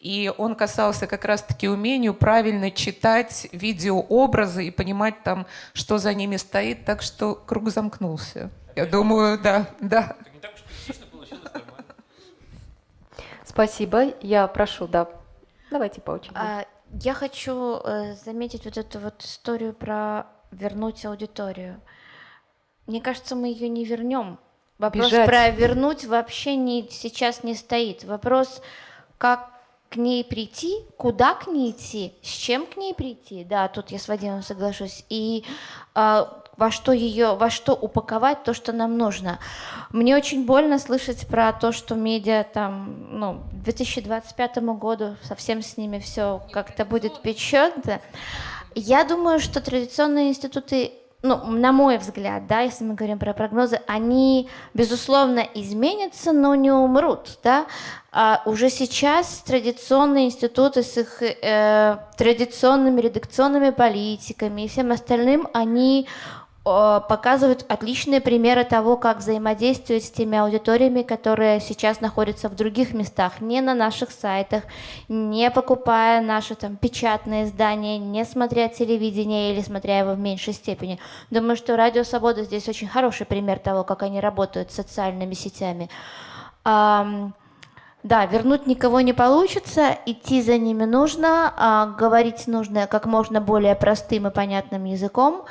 И он касался как раз-таки умению правильно читать видеообразы и понимать там, что за ними стоит, так что круг замкнулся. Я думаю, да, да. Спасибо. Я прошу, да. Давайте по очереди. А, я хочу э, заметить вот эту вот историю про вернуть аудиторию. Мне кажется, мы ее не вернем. Вопрос Бежать. про вернуть вообще не, сейчас не стоит. Вопрос, как к ней прийти, куда к ней идти, с чем к ней прийти, да, тут я с Вадимом соглашусь, и э, во что ее, во что упаковать то, что нам нужно. Мне очень больно слышать про то, что медиа там, ну, к 2025 году совсем с ними все как-то будет печённо. Я думаю, что традиционные институты ну, на мой взгляд, да, если мы говорим про прогнозы, они, безусловно, изменятся, но не умрут, да. А уже сейчас традиционные институты с их э, традиционными редакционными политиками и всем остальным, они показывают отличные примеры того, как взаимодействовать с теми аудиториями, которые сейчас находятся в других местах, не на наших сайтах, не покупая наши там печатные издания, не смотря телевидение или смотря его в меньшей степени. Думаю, что Радио Свобода здесь очень хороший пример того, как они работают с социальными сетями. Да, вернуть никого не получится, идти за ними нужно, а говорить нужно как можно более простым и понятным языком,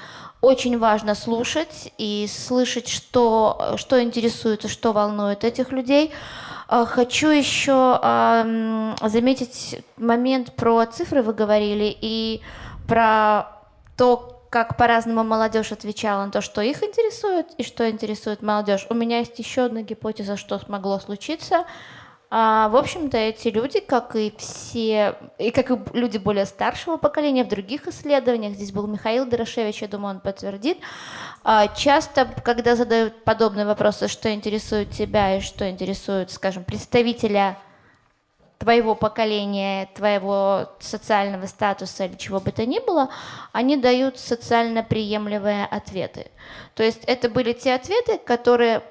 очень важно слушать и слышать, что, что интересует и что волнует этих людей. А, хочу еще заметить момент про цифры вы говорили и про то, как по-разному молодежь отвечала на то, что их интересует и что интересует молодежь. У меня есть еще одна гипотеза, что смогло случиться – а, в общем-то, эти люди, как и все, и как и люди более старшего поколения в других исследованиях, здесь был Михаил Дорошевич, я думаю, он подтвердит, а, часто, когда задают подобные вопросы, что интересует тебя и что интересует, скажем, представителя твоего поколения, твоего социального статуса или чего бы то ни было, они дают социально приемлемые ответы. То есть это были те ответы, которые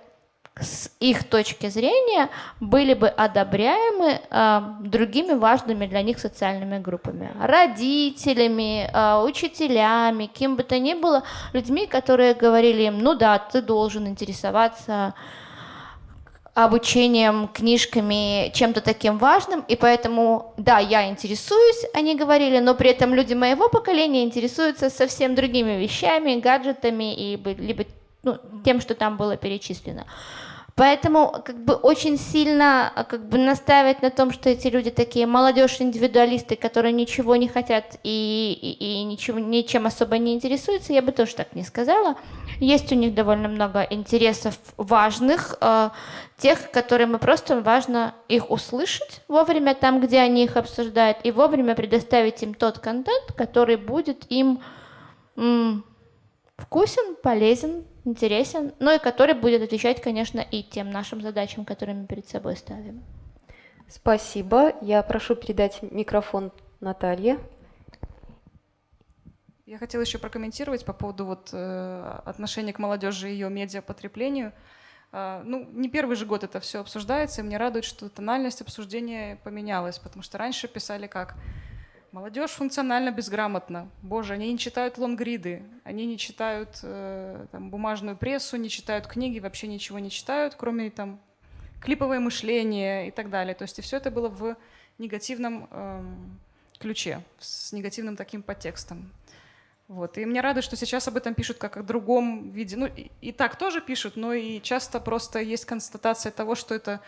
с их точки зрения были бы одобряемы э, другими важными для них социальными группами, родителями, э, учителями, кем бы то ни было, людьми, которые говорили им, ну да, ты должен интересоваться обучением, книжками, чем-то таким важным, и поэтому, да, я интересуюсь, они говорили, но при этом люди моего поколения интересуются совсем другими вещами, гаджетами и либо ну, тем, что там было перечислено. Поэтому как бы очень сильно а, как бы настаивать на том, что эти люди такие молодежь-индивидуалисты, которые ничего не хотят и, и, и ничего, ничем особо не интересуются, я бы тоже так не сказала. Есть у них довольно много интересов важных, э, тех, которые мы просто важно их услышать вовремя там, где они их обсуждают, и вовремя предоставить им тот контент, который будет им вкусен, полезен, интересен, но и который будет отвечать, конечно, и тем нашим задачам, которые мы перед собой ставим. Спасибо. Я прошу передать микрофон Наталье. Я хотела еще прокомментировать по поводу вот, э, отношения к молодежи и ее медиапотреблению. Э, ну, не первый же год это все обсуждается, и мне радует, что тональность обсуждения поменялась, потому что раньше писали как Молодежь функционально безграмотна. Боже, они не читают лонгриды, они не читают э, там, бумажную прессу, не читают книги, вообще ничего не читают, кроме там клиповое мышление и так далее. То есть и все это было в негативном э, ключе, с негативным таким подтекстом. Вот. И мне рада, что сейчас об этом пишут как о другом виде. Ну, и, и так тоже пишут, но и часто просто есть констатация того, что это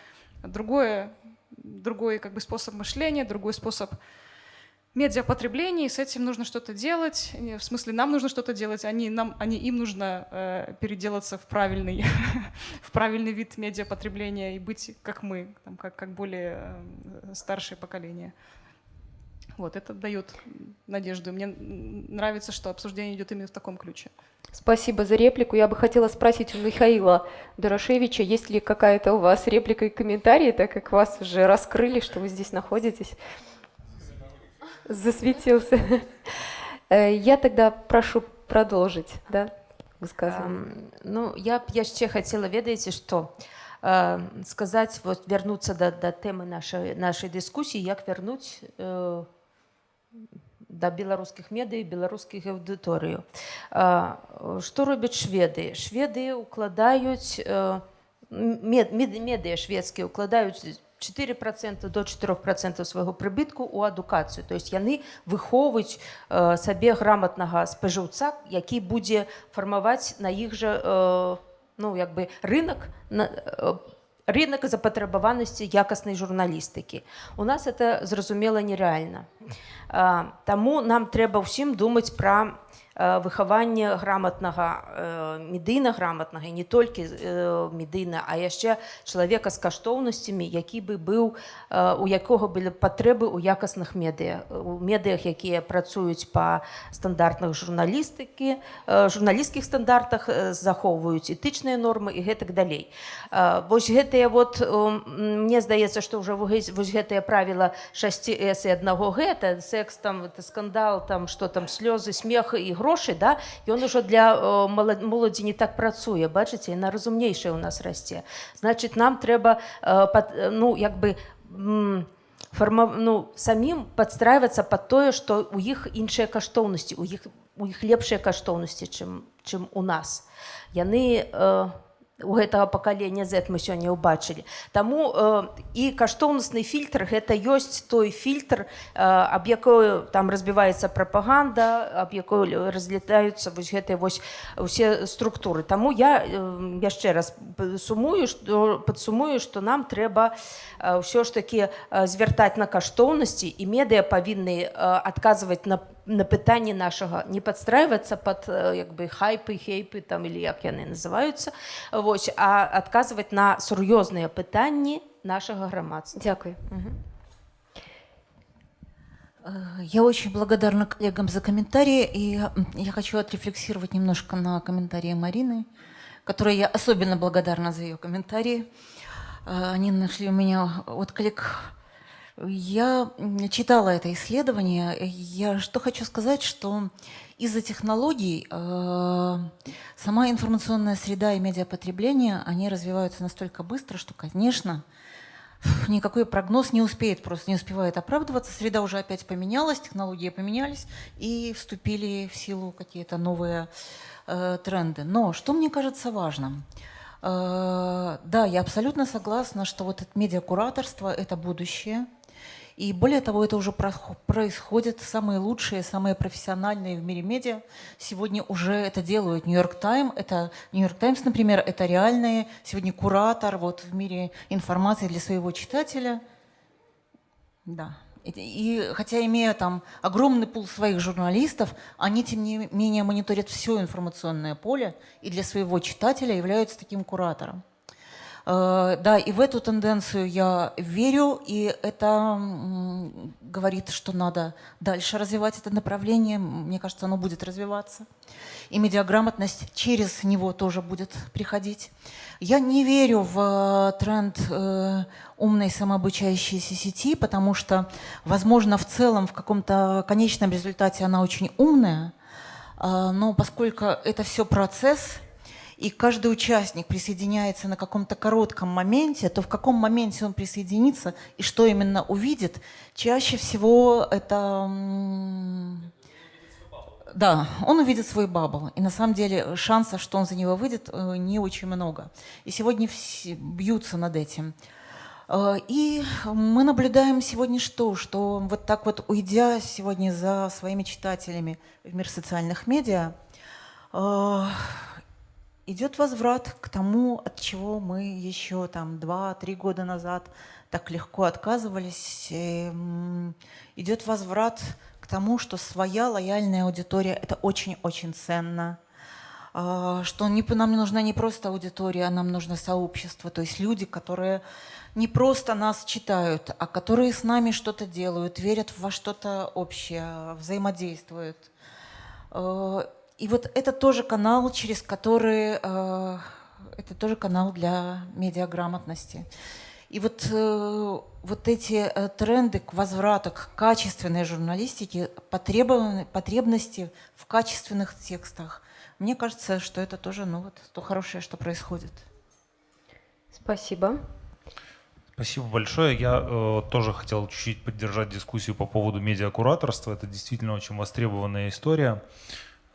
другое, другой как бы способ мышления, другой способ медиапотреблении, с этим нужно что-то делать. В смысле, нам нужно что-то делать, они, нам, они, им нужно э, переделаться в правильный, в правильный вид медиапотребления и быть как мы, там, как, как более э, старшее поколение. Вот, это дает надежду. Мне нравится, что обсуждение идет именно в таком ключе. Спасибо за реплику. Я бы хотела спросить у Михаила Дорошевича, есть ли какая-то у вас реплика и комментарий, так как вас уже раскрыли, что вы здесь находитесь засветился. Э, я тогда прошу продолжить, да, высказывание. Ну, я, я ще хотела, ведаете, что э, сказать, вот вернуться до, до темы нашей, нашей дискуссии, як вернуть э, до белорусских медий, белорусских аудиторію. Э, что робят шведы? Шведы укладают, э, мед, мед, медиа шведские укладают 4% до 4% свайго прыбытку у адукацыю то есть яны выхоўваюць э, сабе грамотнага спажыўца які будзе фармаваць на іх жа э, ну як бы рынок на, э, рынок запатрабаванасці якаснай журналістыкі у нас это зразумела нереальна Таму нам трэба ўсім думаць пра Э, выхаванне граматнага медыйна граматнага не толькі медыйна а яшчэ чалавека з каштоўнасцямі які бы быў у якога былі патрэбы ў якасных медыа у медыях якія працуюць па стандартных журналістыкі журналісцкіх стандартах захоўваюць этычныя нормы і гэтак далей. Вось гэтыя вот мне здаецца што ўжо вось гэтае правіла 6 с і аднаго гэта секс там это скандал там что там слёзы смеха і гру грошай да? Ён ужо для моладзі не так працуе бачыце яна разумнейшая у нас расце значит нам трэба ну як бы форма ну самім подстраиваться под тое что у іх іншыя каштоўнасці у іх у іх лепшыя каштоўнасці чым чым у нас. Яны у э, у гэтага пакалення Z мы сёння ўбачылі. Таму э, і каштоўнасны фільтр гэта ёсць той фільтр, э, аб якой там разбіваецца прапаганда, аб якой разлетаюцца вось гэтыя вось усе структуры. Таму я э, яшчэ раз сумую, што падсумую, што нам трэба ўсё ж такі звяртаць на каштоўнасці і медыя павінны адказваць на на пытанне нашага не падстрайвацца под як бы хайпы хейпы там или як яны называюцца вось а адказваць на сур'ёзныя пытанні нашага грамадства дзякуй Я очень благодарна коллегам за комментарии, и я хочу отрефлексировать немножко на комментарии Марины, которой я особенно благодарна за ее комментарии. Они нашли у меня отклик я читала это исследование. Я что хочу сказать, что из-за технологий э, сама информационная среда и медиапотребление, они развиваются настолько быстро, что, конечно, никакой прогноз не успеет, просто не успевает оправдываться. Среда уже опять поменялась, технологии поменялись, и вступили в силу какие-то новые э, тренды. Но что мне кажется важным? Э, да, я абсолютно согласна, что вот это медиакураторство – это будущее – и более того, это уже происходит. Самые лучшие, самые профессиональные в мире медиа сегодня уже это делают. Нью-Йорк Тайм, это Нью-Йорк Таймс, например, это реальные сегодня куратор вот в мире информации для своего читателя. Да. И хотя имея там огромный пул своих журналистов, они тем не менее мониторят все информационное поле и для своего читателя являются таким куратором. Э, да, и в эту тенденцию я верю, и это говорит, что надо дальше развивать это направление. Мне кажется, оно будет развиваться. И медиаграмотность через него тоже будет приходить. Я не верю в э, тренд э, умной самообучающейся сети, потому что, возможно, в целом, в каком-то конечном результате она очень умная, но поскольку это все процесс, и каждый участник присоединяется на каком-то коротком моменте, то в каком моменте он присоединится и что именно увидит, чаще всего это... Да, он увидит свой бабл. И на самом деле шансов, что он за него выйдет, э, не очень много. И сегодня все бьются над этим. Э, и мы наблюдаем сегодня что? Что вот так вот уйдя сегодня за своими читателями в мир социальных медиа, э, идет возврат к тому, от чего мы еще там два-три года назад так легко отказывались. Идет возврат к тому, что своя лояльная аудитория – это очень-очень ценно. А, что нам не нужна не просто аудитория, а нам нужно сообщество, то есть люди, которые не просто нас читают, а которые с нами что-то делают, верят во что-то общее, взаимодействуют. И вот это тоже канал, через который, э, это тоже канал для медиаграмотности. И вот, э, вот эти э, тренды к возврату к качественной журналистике, потребности в качественных текстах, мне кажется, что это тоже ну, вот, то хорошее, что происходит. Спасибо. Спасибо большое. Я э, тоже хотел чуть-чуть поддержать дискуссию по поводу медиакураторства. Это действительно очень востребованная история.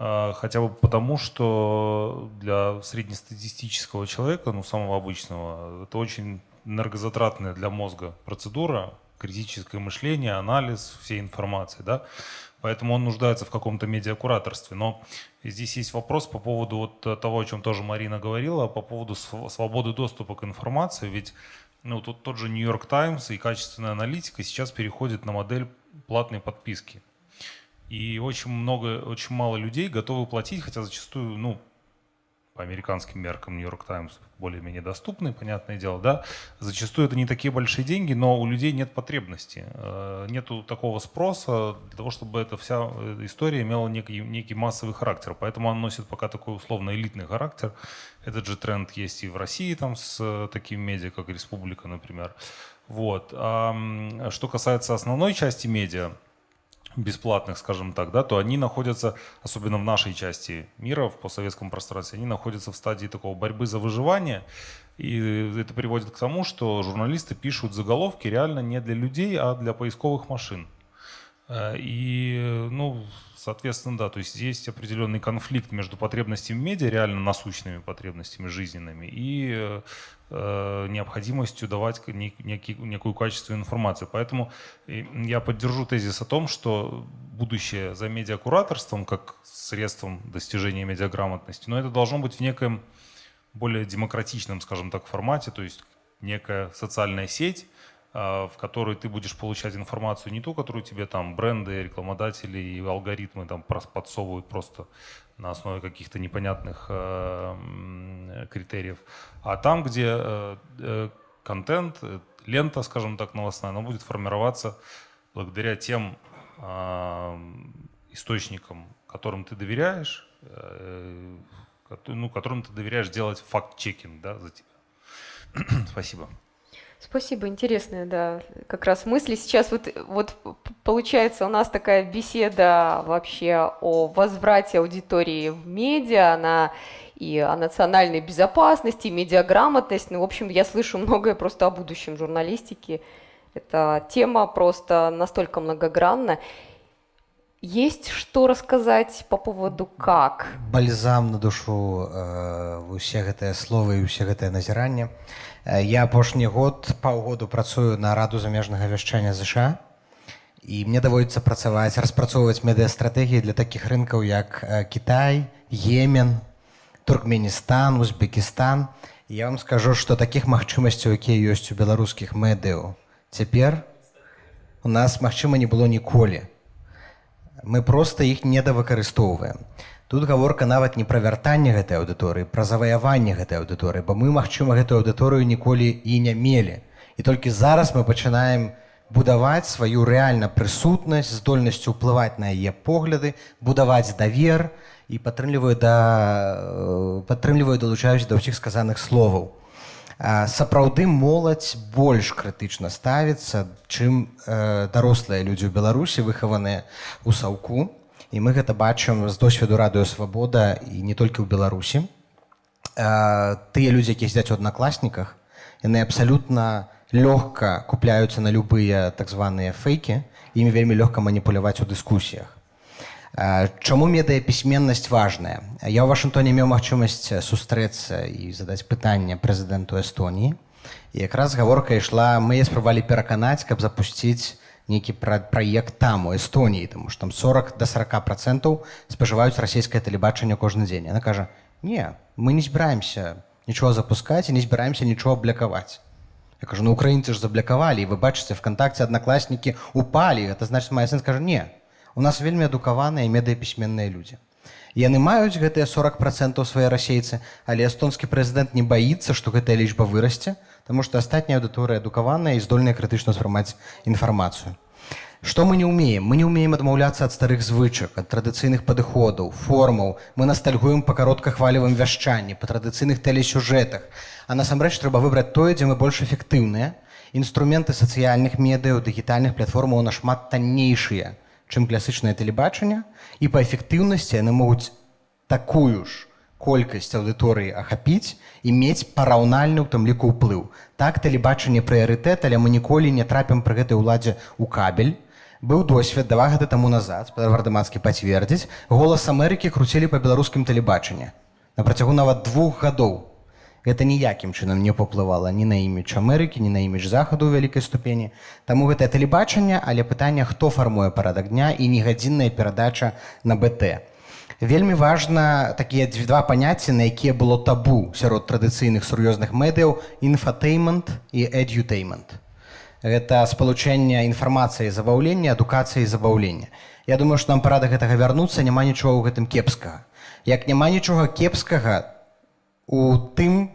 Хотя бы потому, что для среднестатистического человека, ну, самого обычного, это очень энергозатратная для мозга процедура, критическое мышление, анализ всей информации, да, поэтому он нуждается в каком-то медиакураторстве. Но здесь есть вопрос по поводу вот того, о чем тоже Марина говорила, по поводу свободы доступа к информации, ведь ну, тут тот же Нью-Йорк Таймс и качественная аналитика сейчас переходит на модель платной подписки. И очень много, очень мало людей готовы платить, хотя зачастую, ну, по американским меркам Нью-Йорк Таймс более-менее доступны, понятное дело, да. Зачастую это не такие большие деньги, но у людей нет потребности, э, нету такого спроса для того, чтобы эта вся э, история имела некий, некий массовый характер. Поэтому она носит пока такой условно элитный характер. Этот же тренд есть и в России там с э, такими медиа, как Республика, например. Вот. А что касается основной части медиа, бесплатных, скажем так, да, то они находятся, особенно в нашей части мира, в постсоветском пространстве, они находятся в стадии такого борьбы за выживание. И это приводит к тому, что журналисты пишут заголовки реально не для людей, а для поисковых машин. Э, и, ну, соответственно, да, то есть есть определенный конфликт между потребностями медиа, реально насущными потребностями жизненными, и э, необходимостью давать некий, некую качественную информацию. Поэтому я поддержу тезис о том, что будущее за медиакураторством как средством достижения медиаграмотности, но это должно быть в некоем более демократичном, скажем так, формате, то есть некая социальная сеть, в которой ты будешь получать информацию не ту, которую тебе там бренды, рекламодатели и алгоритмы там подсовывают просто на основе каких-то непонятных э, критериев, а там, где э, э, контент, э, лента, скажем так, новостная, она будет формироваться благодаря тем э, источникам, которым ты доверяешь, ну, которым ты доверяешь делать факт-чекинг да, за тебя. Спасибо. Спасибо, интересная, да, как раз мысли. Сейчас вот, вот получается у нас такая беседа вообще о возврате аудитории в медиа, она и о национальной безопасности, и медиаграмотность. Ну, в общем, я слышу многое просто о будущем журналистики. Эта тема просто настолько многогранна. Есть что рассказать по поводу как? Бальзам на душу э, усе гэтыя словы і усе гэтае назіранне. Э, я апошні год паўгоду працую на раду замежнага вяшчання ЗША і мне даводіцца працаваць распрацоўваць медыастратэгіі для такіх рынкаў як Кітай, Емен, Туркменістан, Узбекістан. Я вам скажу, што такіх магчымасцяў, якія ёсць у беларускіх медыяў цяпер у нас магчыма не было ніколі. Мы проста іх недавыкарыстоўваем. Тут гаворка нават не пра вяртанне гэтай аўдыторыі, пра заваяванне гэтай аўдыторыі, бо мы, магчыма, гэтую аўдыторыю ніколі і не мелі. І толькі зараз мы пачынаем будаваць сваю рэальна прысутнасць, здольнасцю ўплываць на яе погляды, будаваць давер і падтрымліваю да падтрымліваю далучаюсь да ўсіх сказаных словаў. Сапраўды моладзь больш крытычна ставіцца, чым э, дарослыя людзі ў Беларусі выхаваныя ў саўку і мы гэта бачым з досведу радыё свабода і не толькі ў беларусі. Тыя людзі якія сядзяць у аднакласніках яны абсалютна лёгка купляюцца на любыя так званыя фейкі імі вельмі лёгка маніпуляваць у дыскусіях. Чаму медыяпісьменнасць важная? Я ў вашынтоне меў магчымасць сустрэцца і задаць пытанне прэзідэнту эстоніі. Якраз гаворка ішла мы спрабавалі пераканаць каб запусціць нейкі пра праект там у эстоніі тому что там 40 до 40 процентаў спажываюць расійскае тэлебачанне кожны дзень она кажа не мы не збіраемся нічого запускаць і не збіраемся нічого аблякаваць я кажу ну украінцы ж заблякавалі вы бачыце вконтакце аднакласнікі упалі это значит моя сын скажа не у нас вельмі адукаваныя медыяпісьменныя людзі яны маюць гэтыя 40 процентаў свае расейцы але эстонскі прэзідэнт не баіцца што гэтая лічба вырасце Таму што астатняя аўдыторыя адукаваная і здольная крытычна спрымаць інфармацыю. Што мы не ўмеем? Мы не ўмеем адмаўляцца ад старых звычак, ад традыцыйных падыходаў, формаў. Мы настальгуем па кароткахвалевым вяшчанні, па традыцыйных тэлесюжэтах. А насамрэч трэба выбраць тое, дзе мы больш эфектыўныя. Інструменты сацыяльных медыяў, дыгітальных платформаў нашмат таннейшыя, чым класычнае тэлебачанне. І па эфектыўнасці яны могуць такую ж колькасць аўдыторыі ахапіць і мець параўнальны ў тым ліку ўплыў. Так тэлебачанне прыярытэт, але мы ніколі не трапім пры гэтай уладзе ў кабель. Быў досвед два гады таму назад вардамацкі пацвердзіць голас Амерыкі круцілі па беларускім тэлебачанні на працягу нават двух гадоў. Гэта ніякім чынам не паўплывала ні на імідж Амерыкі, ні на імідж захаду ў вялікай ступені. Таму гэтае тэлебачанне, але пытанне, хто фармуе парадак дня і негадзінная перадача на БТ. Вельмі важна такія два паняцці, на якія было табу сярод традыцыйных сур'ёзных медыяў інфатеймент і эдютеймент. Гэта спалучэнне інфармацыі забаўлення, адукацыі забаўлення. Я думаю, што нам пара да гэтага вярнуцца, няма нічога ў гэтым кепскага. Як няма нічога кепскага у тым,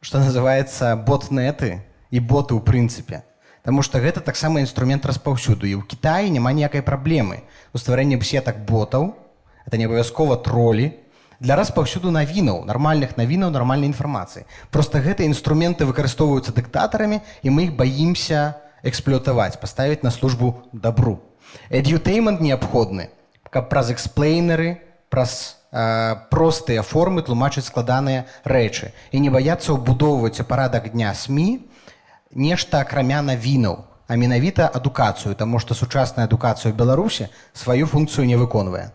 што называецца ботнеты і боты ў прынцыпе. Таму што гэта таксама інструмент распаўсюду. І ў Кітаі няма ніякай праблемы у стварэнні сетак ботаў, это не абавязкова тролі, для распаўсюду навінаў, нармальных навінаў, нармальнай інфармацыі. Проста гэтыя інструменты выкарыстоўваюцца дыктатарамі і мы іх баімся эксплуатаваць, паставіць на службу дабру. Эдютеймент неабходны, каб праз эксплейнеры, праз э, простыя формы тлумачыць складаныя рэчы і не баяцца ўбудоўваць у парадак дня СМі нешта акрамя навінаў, а менавіта адукацыю, таму што сучасная адукацыя ў Беларусі сваю функцыю не выконвае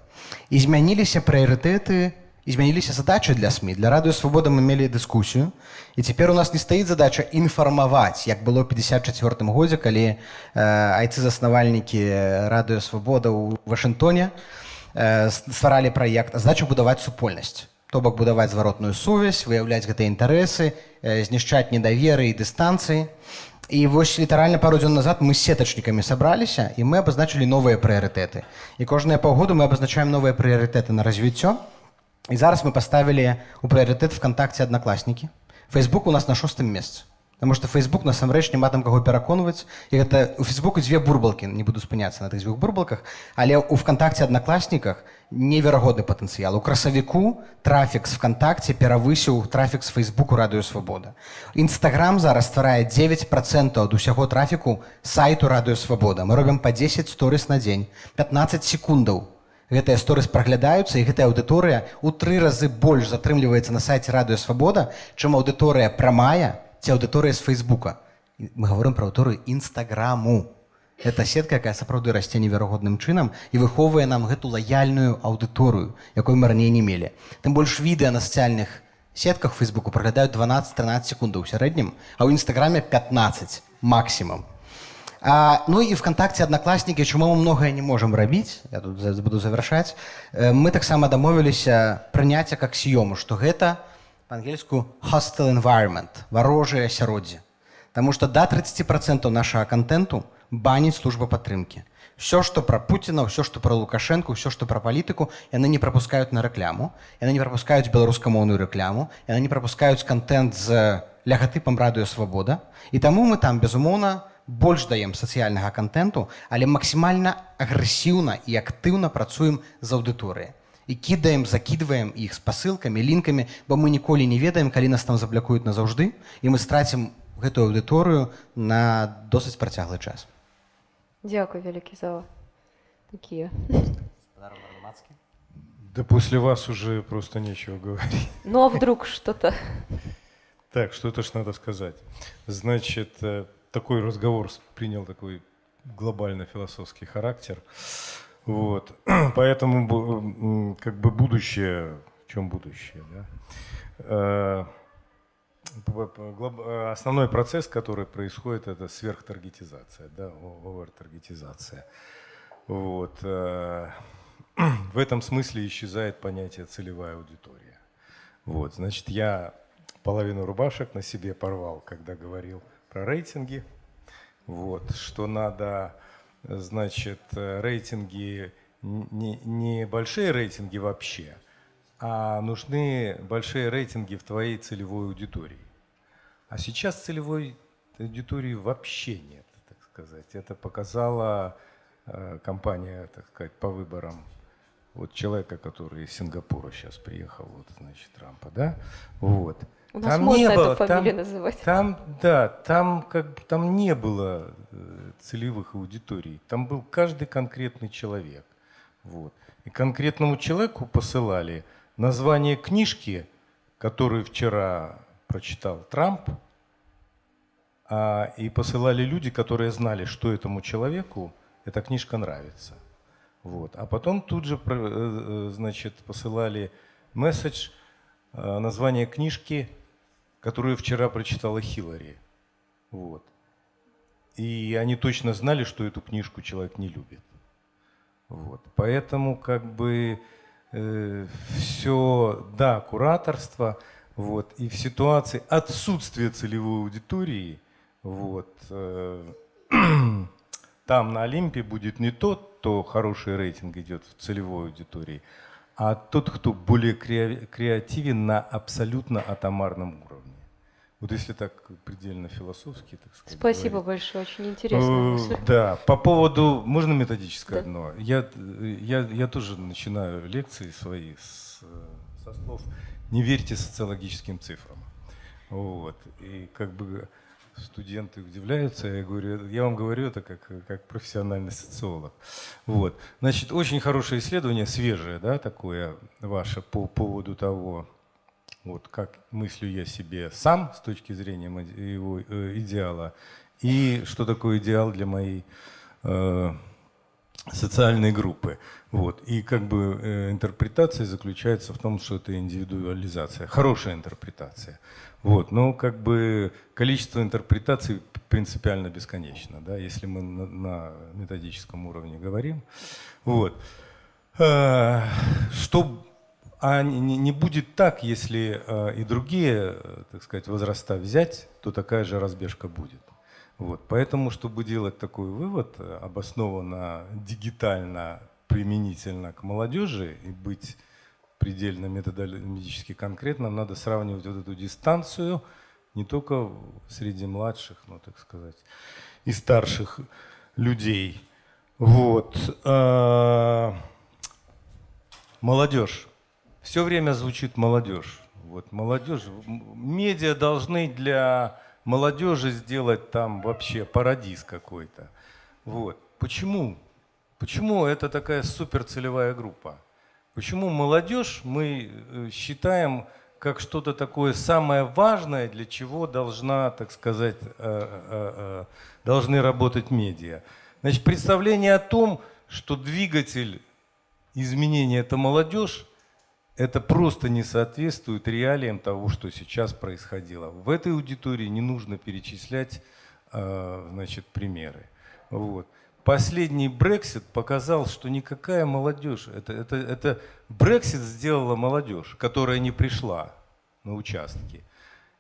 і змяніліся прыярытэты і змяніліся задачы для сМ для радыё свабода мы мелі дыскусію і цяпер у нас не стаіць задача інфармаваць як было 54 годзе калі э, айцы заснавальнікі радыё свабода ў Вашынгтоне э, стваралі праект задача будаваць супольнасць то бок будаваць зваротную сувязь выяўляць гэтыя інтарэсы э, знішчаць недаверы і дыстанцыі і вось літаральна пару дзён назад мы з сетачнікамі сабраліся і мы абазначылі новыя прыярытэты. І кожныя паўгоду мы абазначаем новыя прыярытэты на развіццё, и зараз мы поставили у прыярытэт ВКонтакте одноклассники. Facebook у нас на шостым месцы. Потому что Facebook насамрэч няма там каго пераконваць. І гэта у Фейсбуку дзве бурбалкі, не буду спыняцца на тых дзвюх бурбалках, але у ВКонтакте одноклассниках неверагодны патэнцыял. У красавіку трафік з ВКонтакте перавысіў трафік з Фейсбуку радыё свабода. Інстаграм зараз стварае 9 процентаў ад усяго трафіку сайту радыё свабода. Мы робім па 10 сторыс на дзень, 15 секундаў гэтыя сторыс праглядаюцца і гэтая аўдыторыя ў тры разы больш затрымліваецца на сайце радыё свабода чым аўдыторыя прамая ці аўдыторыя з фейсбука. Мы говорим пра аўдыторыю нстаграму это сетка якая сапраўды расце неверагодным чынам і выхоўвае нам гэту лаяльную аўдыторыю якой мы раней не мелі. Тым больш відэа на сацыяльных сетках фейсбуку праглядаюць 12-13 секундаў у сярэднім а ў нстаграме 15 максімум. А, ну і вконтакте одноклассники чаму мы многае не можем рабіць я тут буду завершаць э, мы таксама дамовіліся прыняцця как с'ёму что гэта по-ангельску hostile environment варожае асяроддзе Таму что до 30 процентов нашага контенту баніць служба падтрымки все что про Путина все что про лукашенко все что про палітыку яны не пропускают на рэкляму яны не пропускаюць беларускамоўную рэкляму яны не пропускаюць контент з лягатыпам радыё свабода і таму мы там безумоўна больш даем сацыяльнага контенту, але максімальна агрэсіўна і актыўна працуем з аўдыторыяй і кідаем закідваем іх з пасылкамі лінкамі бо мы ніколі не ведаем калі нас там заблякуюць назаўжды і мы страцім гэтую аўдыторыю на досыць працяглы час Дякую вялікі за такія да после вас уже просто нечего говорить ну а вдруг что-то так что-то ж надо сказать значит э, такой разговор принял такой глобально-философский характер. Вот. Поэтому как бы будущее, в чем будущее? Да? Э, основной процесс, который происходит, это сверхтаргетизация, да, овертаргетизация. Вот. Э, в этом смысле исчезает понятие целевая аудитория. Вот. Значит, я половину рубашек на себе порвал, когда говорил – про рейтинги. Вот, что надо, значит, рейтинги, не, не большие рейтинги вообще, а нужны большие рейтинги в твоей целевой аудитории. А сейчас целевой аудитории вообще нет, так сказать. Это показала э, компания, так сказать, по выборам вот человека, который из Сингапура сейчас приехал, вот, значит, Трампа, да, вот. У нас там можно не было, эту фамилию там, называть. Там, да, там, как, там не было э, целевых аудиторий. Там был каждый конкретный человек. Вот. И конкретному человеку посылали название книжки, которую вчера прочитал Трамп, а, и посылали люди, которые знали, что этому человеку эта книжка нравится. Вот. А потом тут же э, э, значит, посылали месседж, название книжки, которую вчера прочитала Хиллари. Вот. И они точно знали, что эту книжку человек не любит. Вот. Поэтому как бы э, все, да, кураторство, вот, и в ситуации отсутствия целевой аудитории, вот, э, там на Олимпе будет не тот, кто хороший рейтинг идет в целевой аудитории, а тот, кто более креативен на абсолютно атомарном. Вот если так предельно философски, так сказать. Спасибо говорить. большое, очень интересно. Э, Да, по поводу, можно методическое Да. одно? Я, я, я тоже начинаю лекции свои с, со слов «не верьте социологическим цифрам». Вот. И как бы студенты удивляются, я говорю, я вам говорю это как, как профессиональный социолог. Вот. Значит, очень хорошее исследование, свежее, да, такое ваше по поводу того, вот как мыслю я себе сам с точки зрения его э, идеала, и что такое идеал для моей э, социальной группы. Вот. И как бы э, интерпретация заключается в том, что это индивидуализация, хорошая интерпретация. Вот. Но как бы количество интерпретаций принципиально бесконечно, да, если мы на, на методическом уровне говорим. Вот. Э, Что а не, будет так, если э, и другие, э, так сказать, возраста взять, то такая же разбежка будет. Вот. Поэтому, чтобы делать такой вывод, э, обоснованно дигитально применительно к молодежи и быть предельно методологически конкретным, надо сравнивать вот эту дистанцию не только среди младших, ну так сказать, и старших людей. Вот. Молодежь. Все время звучит молодежь. Вот молодежь. Медиа должны для молодежи сделать там вообще парадиз какой-то. Вот. Почему? Почему это такая суперцелевая группа? Почему молодежь мы э, считаем как что-то такое самое важное, для чего должна, так сказать, э, э, должны работать медиа? Значит, представление о том, что двигатель изменения это молодежь, это просто не соответствует реалиям того, что сейчас происходило. В этой аудитории не нужно перечислять э, значит, примеры. Вот. Последний Брексит показал, что никакая молодежь, это, это, это Брексит сделала молодежь, которая не пришла на участки.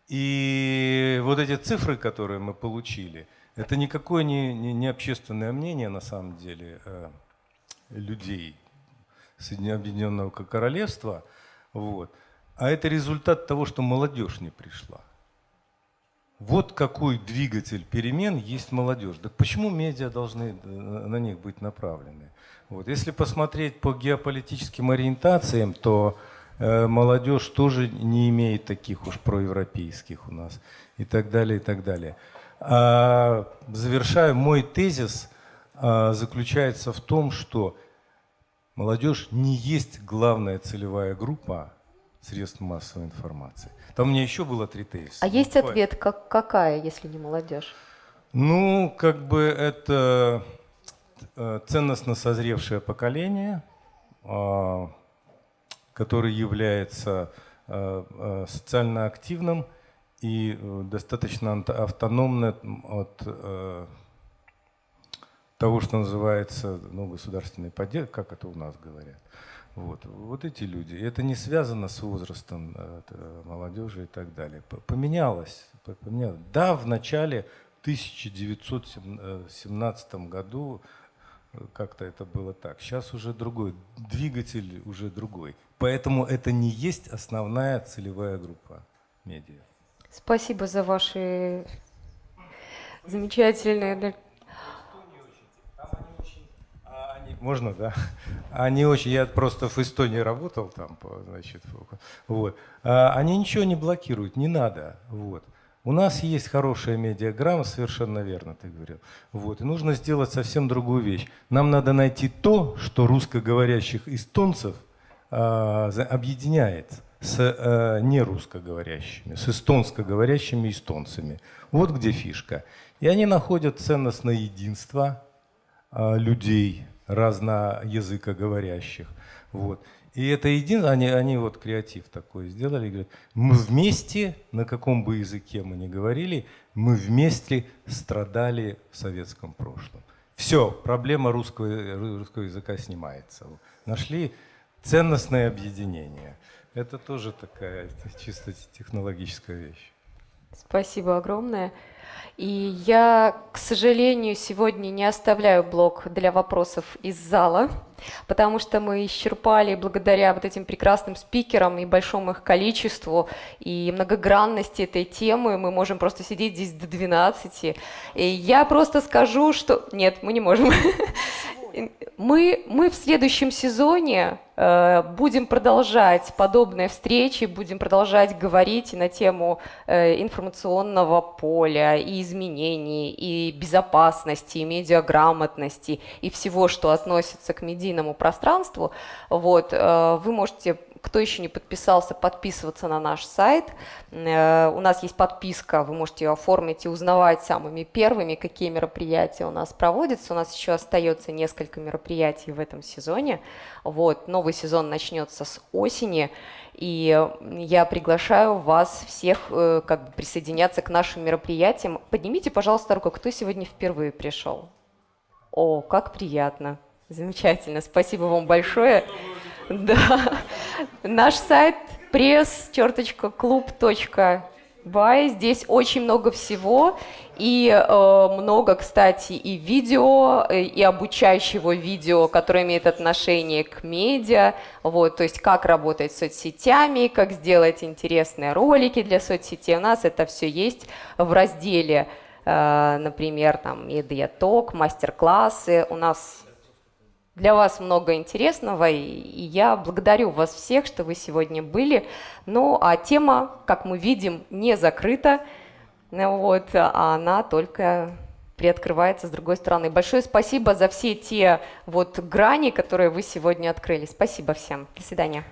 И вот эти цифры, которые мы получили, это никакое не, не, не общественное мнение на самом деле э, людей Соединенного Королевства, вот, а это результат того, что молодежь не пришла. Вот какой двигатель перемен есть молодежь. Так почему медиа должны э, на них быть направлены? Вот. Если посмотреть по геополитическим ориентациям, то э, молодежь тоже не имеет таких уж проевропейских у нас и так далее, и так далее. А, завершаю, мой тезис а, заключается в том, что молодежь не есть главная целевая группа средств массовой информации. Там у меня еще было три тезиса. А есть Буквально. ответ, как, какая, если не молодежь? Ну, как бы это э, ценностно созревшее поколение, а, которое является э, э, социально активным и достаточно автономным от того, что называется ну, государственной поддержкой, как это у нас говорят. Вот, вот эти люди. И Это не связано с возрастом э, т- молодежи и так далее. Поменялось. поменялось. Да, в начале 1917 году э, как-то это было так. Сейчас уже другой. Двигатель уже другой. Поэтому это не есть основная целевая группа медиа. Спасибо за ваши замечательные... да. Они- Можно, да? Они очень, я просто в Эстонии работал там, значит, вот. А Они ничего не блокируют, не надо, вот. У нас есть хорошая медиаграмма, совершенно верно ты говорил. Вот. И нужно сделать совсем другую вещь. Нам надо найти то, что русскоговорящих эстонцев за- объединяет с а, нерусскоговорящими, с эстонскоговорящими эстонцами. Вот где фишка. И они находят ценностное единство а, людей разноязыкоговорящих. Вот. И это единственное, они, они вот креатив такой сделали, говорят, мы вместе, на каком бы языке мы ни говорили, мы вместе страдали в советском прошлом. Все, проблема русского, русского языка снимается. Нашли ценностное объединение. Это тоже такая чисто технологическая вещь. Спасибо огромное. И я, к сожалению, сегодня не оставляю блок для вопросов из зала, потому что мы исчерпали благодаря вот этим прекрасным спикерам и большому их количеству, и многогранности этой темы, мы можем просто сидеть здесь до 12. И я просто скажу, что... Нет, мы не можем. Мы, мы в следующем сезоне э, будем продолжать подобные встречи, будем продолжать говорить на тему э, информационного поля и изменений, и безопасности, и медиаграмотности, и всего, что относится к медийному пространству. Вот, э, вы можете кто еще не подписался, подписываться на наш сайт. Э, у нас есть подписка, вы можете ее оформить и узнавать самыми первыми, какие мероприятия у нас проводятся. У нас еще остается несколько мероприятий в этом сезоне. Вот, новый сезон начнется с осени. И я приглашаю вас всех э, как бы присоединяться к нашим мероприятиям. Поднимите, пожалуйста, руку, кто сегодня впервые пришел. О, как приятно. Замечательно. Спасибо вам большое. Да. Наш сайт press-club.by. Здесь очень много всего. И э, много, кстати, и видео, э, и обучающего видео, которое имеет отношение к медиа. Вот, то есть как работать с соцсетями, как сделать интересные ролики для соцсетей. У нас это все есть в разделе, э, например, там, медиаток, мастер-классы. У нас для вас много интересного, и я благодарю вас всех, что вы сегодня были. Ну, а тема, как мы видим, не закрыта, вот, а она только приоткрывается с другой стороны. Большое спасибо за все те вот грани, которые вы сегодня открыли. Спасибо всем. До свидания.